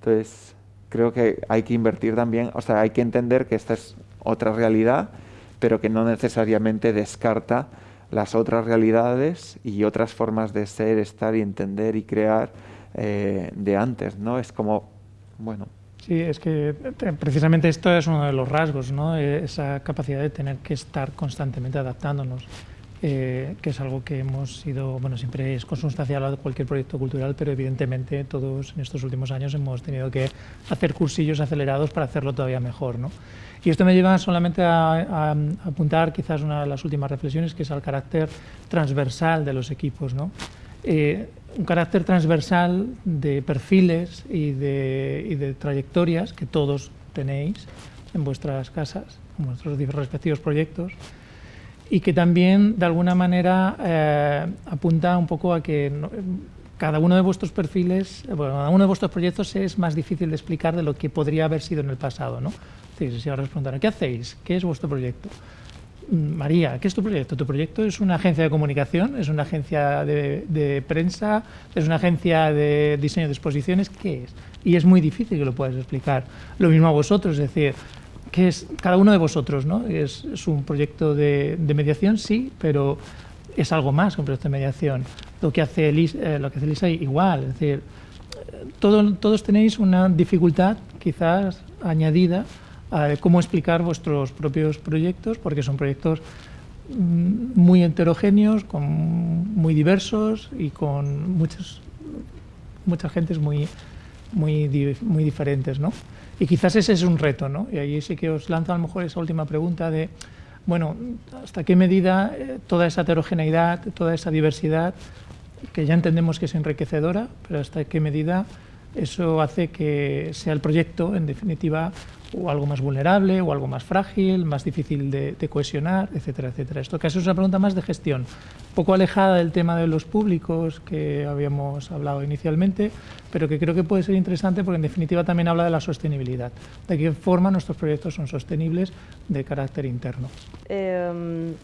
Entonces, creo que hay que invertir también, o sea, hay que entender que esta es otra realidad, pero que no necesariamente descarta las otras realidades y otras formas de ser, estar y entender y crear eh, de antes, ¿no? Es como, bueno, Sí, es que eh, precisamente esto es uno de los rasgos, ¿no? Eh, esa capacidad de tener que estar constantemente adaptándonos, eh, que es algo que hemos sido, bueno, siempre es consustancial a cualquier proyecto cultural, pero evidentemente todos en estos últimos años hemos tenido que hacer cursillos acelerados para hacerlo todavía mejor. ¿no? Y esto me lleva solamente a, a, apuntar quizás una de las últimas reflexiones, que es al carácter transversal de los equipos. ¿no? Eh, un carácter transversal de perfiles y de, trayectorias que todos tenéis en vuestras casas, en vuestros respectivos proyectos, y que también de alguna manera eh, apunta un poco a que cada uno de vuestros perfiles, bueno, cada uno de vuestros proyectos es más difícil de explicar de lo que podría haber sido en el pasado. ¿no? si ahora os ¿qué hacéis? ¿Qué es vuestro proyecto? María, ¿qué es tu proyecto? ¿Tu proyecto es una agencia de comunicación? ¿Es una agencia de, prensa? ¿Es una agencia de diseño de exposiciones? ¿Qué es? Y es muy difícil que lo puedas explicar. Lo mismo a vosotros, es decir, ¿qué es cada uno de vosotros? ¿no? ¿Es, un proyecto de, mediación? Sí, pero es algo más que un proyecto de mediación. Lo que hace, Elisa, eh, lo que hace Elisa igual, es decir, todos tenéis una dificultad quizás añadida cómo explicar vuestros propios proyectos, porque son proyectos mm, muy heterogéneos, muy diversos y con muchas, muchas gentes muy, muy, muy diferentes. ¿no? Y quizás ese es un reto, ¿no? y ahí sí que os lanzo a lo mejor esa última pregunta de, bueno, ¿hasta qué medida eh, toda esa heterogeneidad, toda esa diversidad, que ya entendemos que es enriquecedora, pero hasta qué medida eso hace que sea el proyecto, en definitiva, o algo más vulnerable, o algo más frágil, más difícil de, cohesionar, etcétera, etcétera. Esto casi es una pregunta más de gestión, poco alejada del tema de los públicos que habíamos hablado inicialmente, pero que creo que puede ser interesante porque en definitiva también habla de la sostenibilidad, de qué forma nuestros proyectos son sostenibles de carácter interno. Em,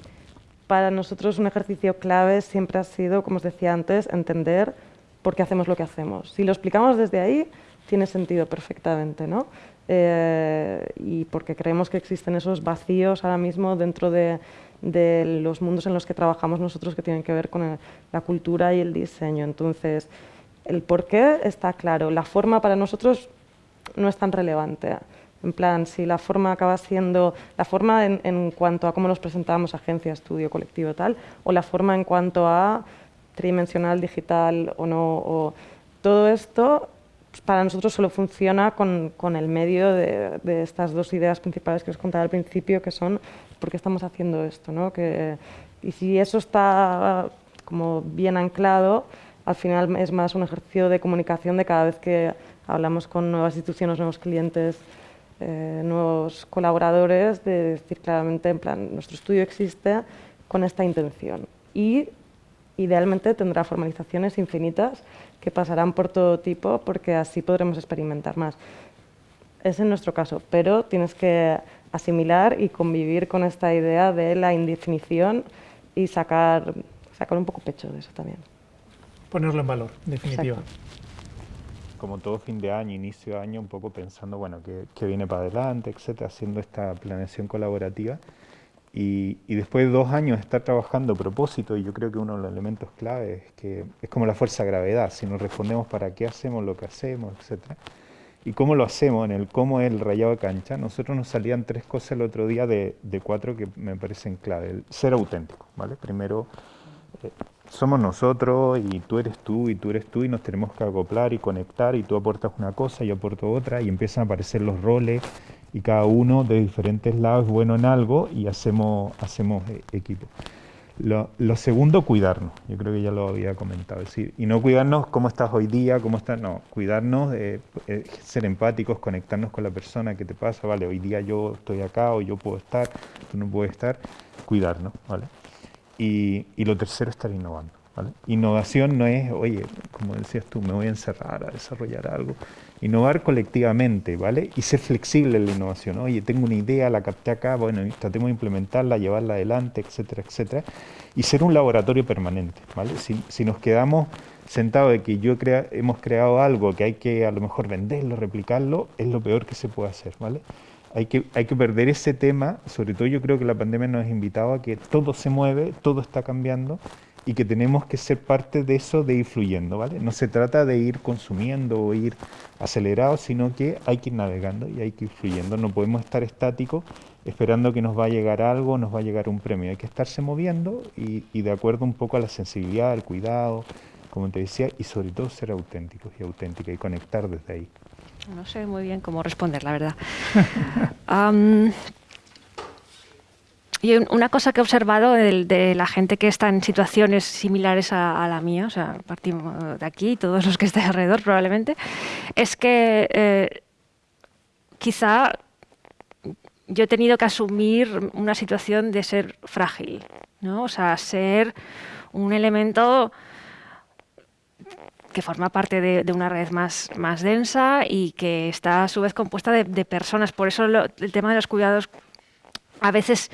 para nosotros un ejercicio clave siempre ha sido, como os decía antes, entender por qué hacemos lo que hacemos. Si lo explicamos desde ahí, tiene sentido perfectamente, ¿no? Eh, y porque creemos que existen esos vacíos ahora mismo dentro de, los mundos en los que trabajamos nosotros que tienen que ver con la cultura y el diseño. Entonces, el por qué está claro, la forma para nosotros no es tan relevante. En plan, si la forma acaba siendo, la forma en, cuanto a cómo nos presentamos, agencia, estudio, colectivo, tal, o la forma en cuanto a tridimensional, digital o no, o todo esto para nosotros solo funciona con, con el medio de, de, estas dos ideas principales que os contaba al principio, que son por qué estamos haciendo esto, ¿no? Que, y si eso está como bien anclado, al final es más un ejercicio de comunicación de cada vez que hablamos con nuevas instituciones, nuevos clientes, eh, nuevos colaboradores, de decir claramente, en plan, nuestro estudio existe con esta intención. Y idealmente tendrá formalizaciones infinitas que pasarán por todo tipo porque así podremos experimentar más. Es en nuestro caso, pero tienes que asimilar y convivir con esta idea de la indefinición y sacar, sacar un poco pecho de eso también. Ponerlo en valor, definitiva como todo fin de año, inicio de año, un poco pensando, bueno, qué, viene para adelante, etcétera, haciendo esta planeación colaborativa. Y, después de dos años de estar trabajando a propósito, y yo creo que uno de los elementos clave es que es como la fuerza de gravedad, si nos respondemos para qué hacemos lo que hacemos, etcétera. Y cómo lo hacemos, en el cómo es el rayado de cancha, nosotros nos salían tres cosas el otro día de, de cuatro que me parecen clave. El ser auténtico, ¿vale? Primero, eh, somos nosotros y tú eres tú y tú eres tú y nos tenemos que acoplar y conectar y tú aportas una cosa y yo aporto otra y empiezan a aparecer los roles y cada uno de diferentes lados es bueno en algo y hacemos, hacemos eh, equipo. Lo, segundo, cuidarnos. Yo creo que ya lo había comentado. y no cuidarnos cómo estás hoy día, cómo estás, no, cuidarnos, eh, ser empáticos, conectarnos con la persona que te pasa, vale, hoy día yo estoy acá o yo puedo estar, tú no puedes estar, cuidarnos, ¿vale? Y, lo tercero, estar innovando. Innovación no es, oye, como decías tú, me voy a encerrar a desarrollar algo. Innovar colectivamente, ¿vale? Y ser flexible en la innovación. Oye, tengo una idea, la capté acá, bueno, tratemos de implementarla, llevarla adelante, etcétera, etcétera. Y ser un laboratorio permanente, ¿vale? Si, si nos quedamos sentados de que yo crea, hemos creado algo que hay que a lo mejor venderlo, replicarlo, es lo peor que se puede hacer, ¿vale? hay que, hay que perder ese tema, sobre todo yo creo que la pandemia nos ha invitado a que todo se mueve, todo está cambiando y que tenemos que ser parte de eso de ir fluyendo, ¿vale? No se trata de ir consumiendo o ir acelerados, sino que hay que ir navegando y hay que ir fluyendo. No podemos estar estáticos esperando que nos va a llegar algo, nos va a llegar un premio. Hay que estarse moviendo y, y de acuerdo un poco a la sensibilidad, al cuidado, como te decía, y sobre todo ser auténticos y auténticas y conectar desde ahí. No sé muy bien cómo responder, la verdad. y una cosa que he observado de, la gente que está en situaciones similares a, la mía, o sea, partimos de aquí, todos los que estén alrededor probablemente, es que eh, quizá yo he tenido que asumir una situación de ser frágil, ¿no? O sea, ser un elemento que forma parte de, una red más, más densa y que está a su vez compuesta de, personas. Por eso el tema de los cuidados a veces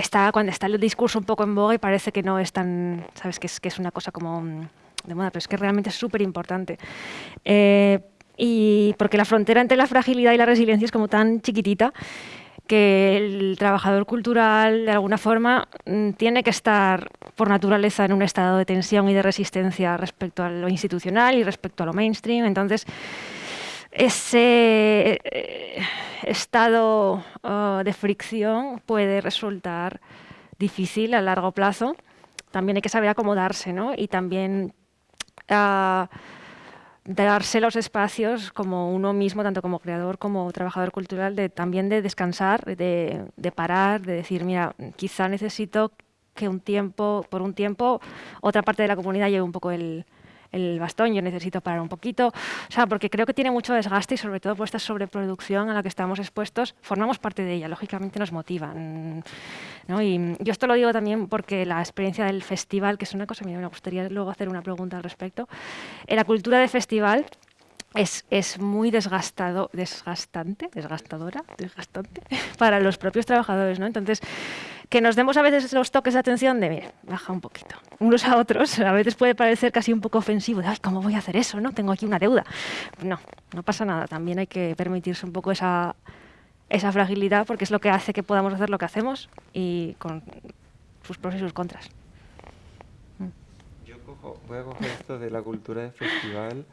está cuando está el discurso un poco en boga y parece que no es tan, sabes, que es, que es una cosa como mm, de moda, pero es que realmente es súper importante. Eh, y porque la frontera entre la fragilidad y la resiliencia es como tan chiquitita que el trabajador cultural, de alguna forma, mm, tiene que estar por naturaleza en un estado de tensión y de resistencia respecto a lo institucional y respecto a lo mainstream. Entonces, ese eh, estado uh, de fricción puede resultar difícil a largo plazo. También hay que saber acomodarse, ¿no? Y también... Uh, darse los espacios como uno mismo, tanto como creador como trabajador cultural, de también de descansar, de, de parar, de decir, mira, quizá necesito que un tiempo, por un tiempo, otra parte de la comunidad lleve un poco el, el bastón, yo necesito parar un poquito, o sea, porque creo que tiene mucho desgaste y sobre todo por esta sobreproducción a la que estamos expuestos, formamos parte de ella, lógicamente nos motivan. ¿no? Y yo esto lo digo también porque la experiencia del festival, que es una cosa, mira, me gustaría luego hacer una pregunta al respecto, en la cultura de festival es, es, muy desgastado, desgastante, desgastadora, desgastante para los propios trabajadores, ¿no? Entonces, que nos demos a veces los toques de atención de, mira, baja un poquito, unos a otros, a veces puede parecer casi un poco ofensivo, de, ay, ¿cómo voy a hacer eso? no Tengo aquí una deuda. No, no pasa nada, también hay que permitirse un poco esa, esa fragilidad porque es lo que hace que podamos hacer lo que hacemos y con sus pros y sus contras. Yo voy a coger esto de la cultura de festival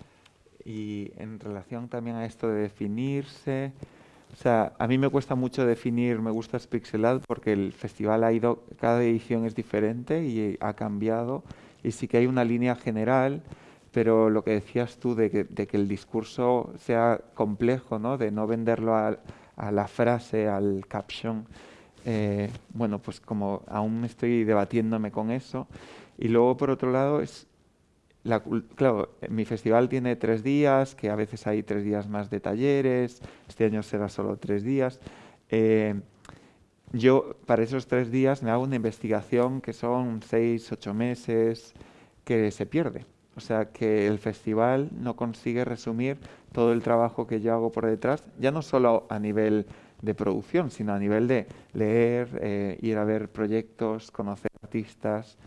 y en relación también a esto de definirse, o sea, a mí me cuesta mucho definir Me gusta Pixelad porque el festival ha ido, cada edición es diferente y ha cambiado y sí que hay una línea general, pero lo que decías tú de que, el discurso sea complejo, ¿no? de no venderlo a, a la frase, al caption, eh, bueno, pues como aún estoy debatiéndome con eso. Y luego, por otro lado, es claro, mi festival tiene tres días, que a veces hay tres días más de talleres, este año será solo tres días. Eh, yo para esos tres días me hago una investigación que son seis, ocho meses, que se pierde. O sea que el festival no consigue resumir todo el trabajo que yo hago por detrás, ya no solo a nivel de producción, sino a nivel de leer, eh, ir a ver proyectos, conocer artistas,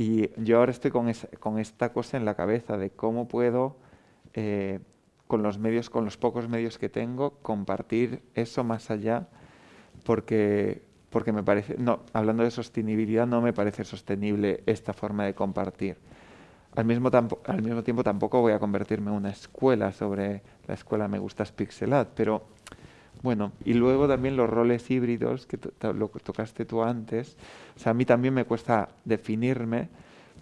y yo ahora estoy con, con esta cosa en la cabeza de cómo puedo, eh, con los medios, con los pocos medios que tengo, compartir eso más allá, porque, porque me parece, no, hablando de sostenibilidad, no me parece sostenible esta forma de compartir. Al mismo, al mismo tiempo tampoco voy a convertirme en una escuela sobre la escuela Me Gustas Pixelat, pero bueno, y luego también los roles híbridos, que lo tocaste tú antes. O sea, a mí también me cuesta definirme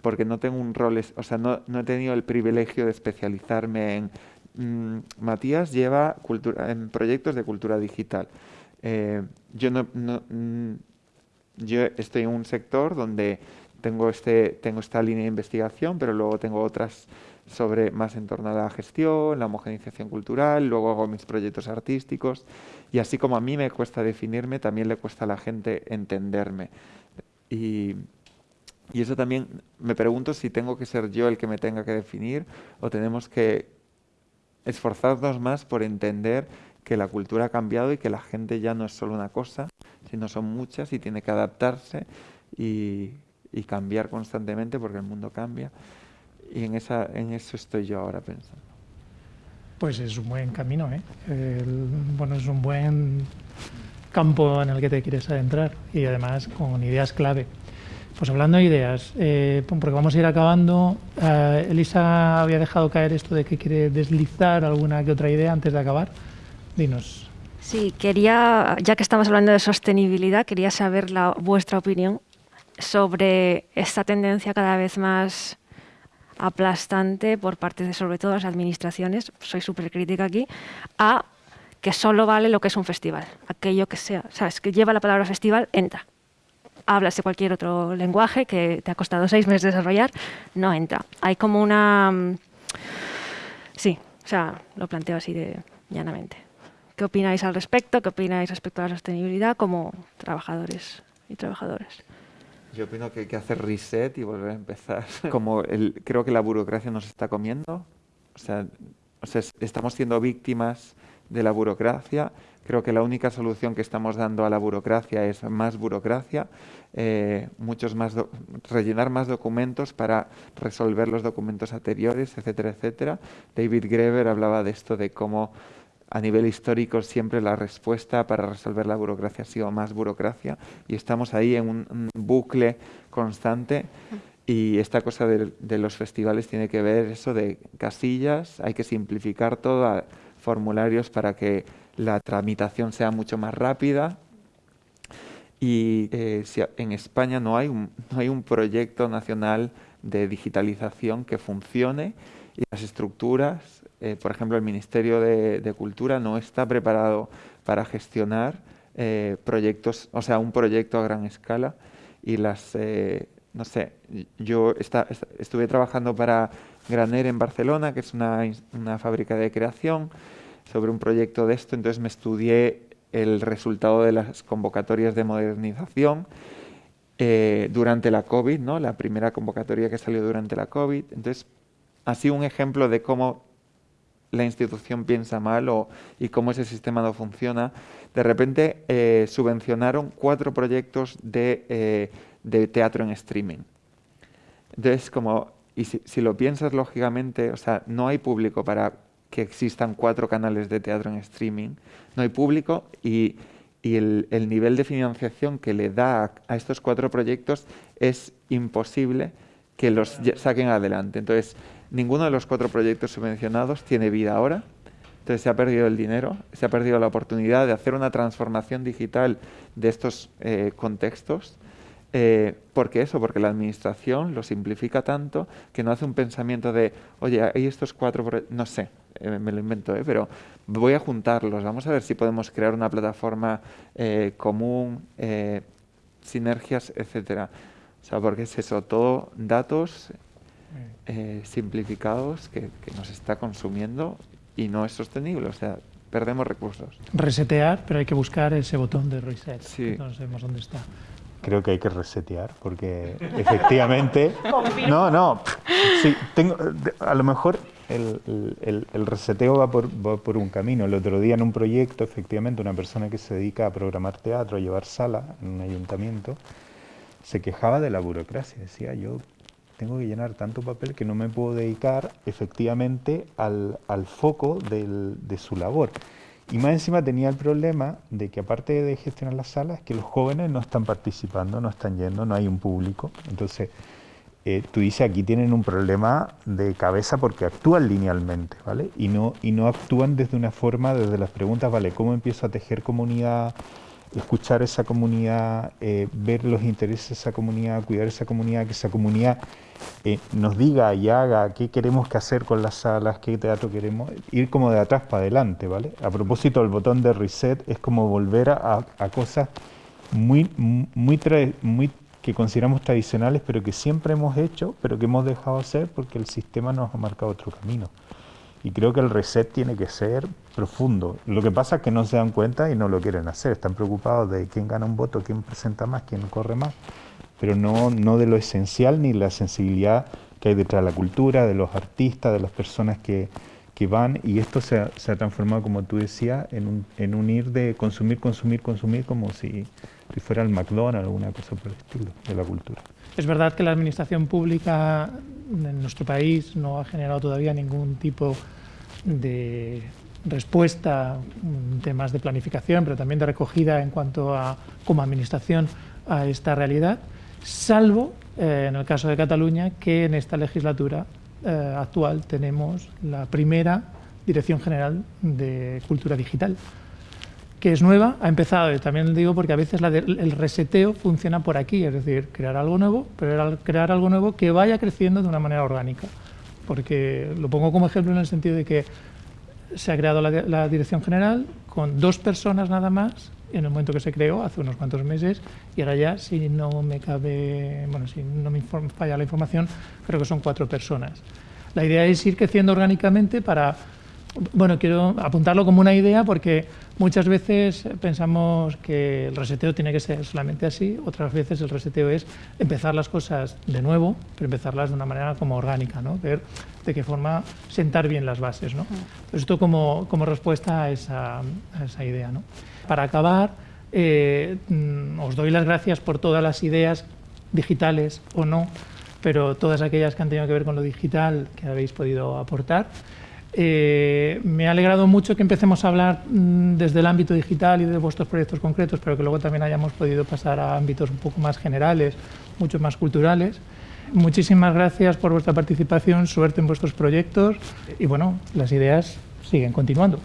porque no tengo un rol, o sea, no, he tenido el privilegio de especializarme en... Mm, Matías lleva cultura, en proyectos de cultura digital. Eh, yo, no, no mm, yo estoy en un sector donde tengo, este, tengo esta línea de investigación, pero luego tengo otras sobre más en torno a la gestión, la homogenización cultural, luego hago mis proyectos artísticos y así como a mí me cuesta definirme, también le cuesta a la gente entenderme. Y, y eso también me pregunto si tengo que ser yo el que me tenga que definir o tenemos que esforzarnos más por entender que la cultura ha cambiado y que la gente ya no es solo una cosa, sino son muchas y tiene que adaptarse y, y cambiar constantemente porque el mundo cambia. Y en, esa, en eso estoy yo ahora pensando. Pues es un buen camino, ¿eh? bueno, es un buen campo en el que te quieres adentrar y además con ideas clave. Pues hablando de ideas, eh, porque vamos a ir acabando, eh, Elisa había dejado caer esto de que quiere deslizar alguna que otra idea antes de acabar. Dinos. Sí, quería, ya que estamos hablando de sostenibilidad, quería saber la, vuestra opinión sobre esta tendencia cada vez más aplastante por parte de sobre todo las administraciones, soy súper crítica aquí, a que solo vale lo que es un festival, aquello que sea, sabes, que lleva la palabra festival, entra. Hablas de cualquier otro lenguaje que te ha costado seis meses desarrollar, no entra. Hay como una... Mm, sí, o sea, lo planteo así de llanamente. ¿Qué opináis al respecto? ¿Qué opináis respecto a la sostenibilidad como trabajadores y trabajadoras? Yo opino que hay que hacer reset y volver a empezar. Como el, creo que la burocracia nos está comiendo, o sea, o sea, estamos siendo víctimas de la burocracia. Creo que la única solución que estamos dando a la burocracia es más burocracia, eh, muchos más rellenar más documentos para resolver los documentos anteriores, etcétera, etcétera. David Greber hablaba de esto, de cómo a nivel histórico siempre la respuesta para resolver la burocracia ha sido más burocracia y estamos ahí en un, bucle constante y esta cosa de, los festivales tiene que ver eso de casillas, hay que simplificar todo, formularios para que la tramitación sea mucho más rápida. Y eh, en España no hay, no hay un proyecto nacional de digitalización que funcione y las estructuras eh, por ejemplo, el Ministerio de, Cultura no está preparado para gestionar eh, proyectos, o sea, un proyecto a gran escala y las, eh, no sé, yo estuve trabajando para Graner en Barcelona, que es una, una fábrica de creación, sobre un proyecto de esto, entonces me estudié el resultado de las convocatorias de modernización durante la COVID, ¿no? la primera convocatoria que salió durante la COVID. Entonces, así un ejemplo de cómo la institución piensa mal o, y cómo ese sistema no funciona. De repente eh, subvencionaron cuatro proyectos de, eh, de, teatro en streaming. Entonces, como, y si, lo piensas lógicamente, o sea, no hay público para que existan cuatro canales de teatro en streaming, no hay público y, y el, el, nivel de financiación que le da a, a estos cuatro proyectos es imposible que los saquen adelante. Entonces, ninguno de los cuatro proyectos subvencionados tiene vida ahora. Entonces se ha perdido el dinero, se ha perdido la oportunidad de hacer una transformación digital de estos eh, contextos. Eh, ¿Por qué eso? Porque la administración lo simplifica tanto que no hace un pensamiento de, oye, hay estos cuatro, no sé, eh, me lo invento, pero voy a juntarlos, vamos a ver si podemos crear una plataforma común, sinergias, etcétera. O sea, porque es eso, todo datos eh, simplificados que, nos está consumiendo y no es sostenible, o sea, perdemos recursos. Resetear, pero hay que buscar ese botón de reset, sí. no sabemos dónde está. Creo que hay que resetear porque efectivamente... no, no, sí, tengo, a lo mejor el, el, el reseteo va por, va por, un camino. El otro día en un proyecto, efectivamente, una persona que se dedica a programar teatro, a llevar sala en un ayuntamiento, se quejaba de la burocracia, decía yo tengo que llenar tanto papel que no me puedo dedicar efectivamente al, al foco del, de su labor. Y más encima tenía el problema de que aparte de gestionar las salas, que los jóvenes no están participando, no están yendo, no hay un público. Entonces, eh, tú dices, aquí tienen un problema de cabeza porque actúan linealmente, ¿vale? Y no, y no actúan desde una forma, desde las preguntas, ¿vale? ¿Cómo empiezo a tejer comunidad? Escuchar esa comunidad, eh, ver los intereses de esa comunidad, cuidar esa comunidad, que esa comunidad eh, nos diga y haga qué queremos que hacer con las salas, qué teatro queremos, ir como de atrás para adelante, ¿vale? A propósito, el botón de reset es como volver a, cosas muy, muy, muy que consideramos tradicionales, pero que siempre hemos hecho, pero que hemos dejado hacer porque el sistema nos ha marcado otro camino. Y creo que el reset tiene que ser profundo. Lo que pasa es que no se dan cuenta y no lo quieren hacer. Están preocupados de quién gana un voto, quién presenta más, quién corre más, pero no, no de lo esencial ni la sensibilidad que hay detrás de la cultura, de los artistas, de las personas que, que van. Y esto se ha, se ha, transformado, como tú decías, en un, en un ir de consumir, consumir, consumir, como si, si fuera el McDonald's o alguna cosa por el estilo de la cultura. Es verdad que la administración pública en nuestro país no ha generado todavía ningún tipo de respuesta en temas de planificación, pero también de recogida en cuanto a, como administración, a esta realidad, salvo eh, en el caso de Cataluña, que en esta legislatura eh, actual tenemos la primera Dirección General de Cultura Digital, que es nueva, ha empezado, también digo porque a veces el reseteo funciona por aquí, es decir, crear algo nuevo, pero crear algo nuevo que vaya creciendo de una manera orgánica. Porque lo pongo como ejemplo en el sentido de que se ha creado la, Dirección General con dos personas nada más en el momento que se creó, hace unos cuantos meses, y ahora ya, si no me cabe, bueno, si no me falla la información, creo que son cuatro personas. La idea es ir creciendo orgánicamente para bueno, quiero apuntarlo como una idea porque muchas veces pensamos que el reseteo tiene que ser solamente así, otras veces el reseteo es empezar las cosas de nuevo, pero empezarlas de una manera como orgánica, ¿no? ver de qué forma sentar bien las bases. ¿no? esto como, como respuesta a esa, a esa idea. ¿no? Para acabar, eh, os doy las gracias por todas las ideas digitales o no, pero todas aquellas que han tenido que ver con lo digital que habéis podido aportar. Eh, me ha alegrado mucho que empecemos a hablar mm, desde el ámbito digital y de vuestros proyectos concretos, pero que luego también hayamos podido pasar a ámbitos un poco más generales, mucho más culturales. Muchísimas gracias por vuestra participación, suerte en vuestros proyectos y bueno, las ideas siguen continuando.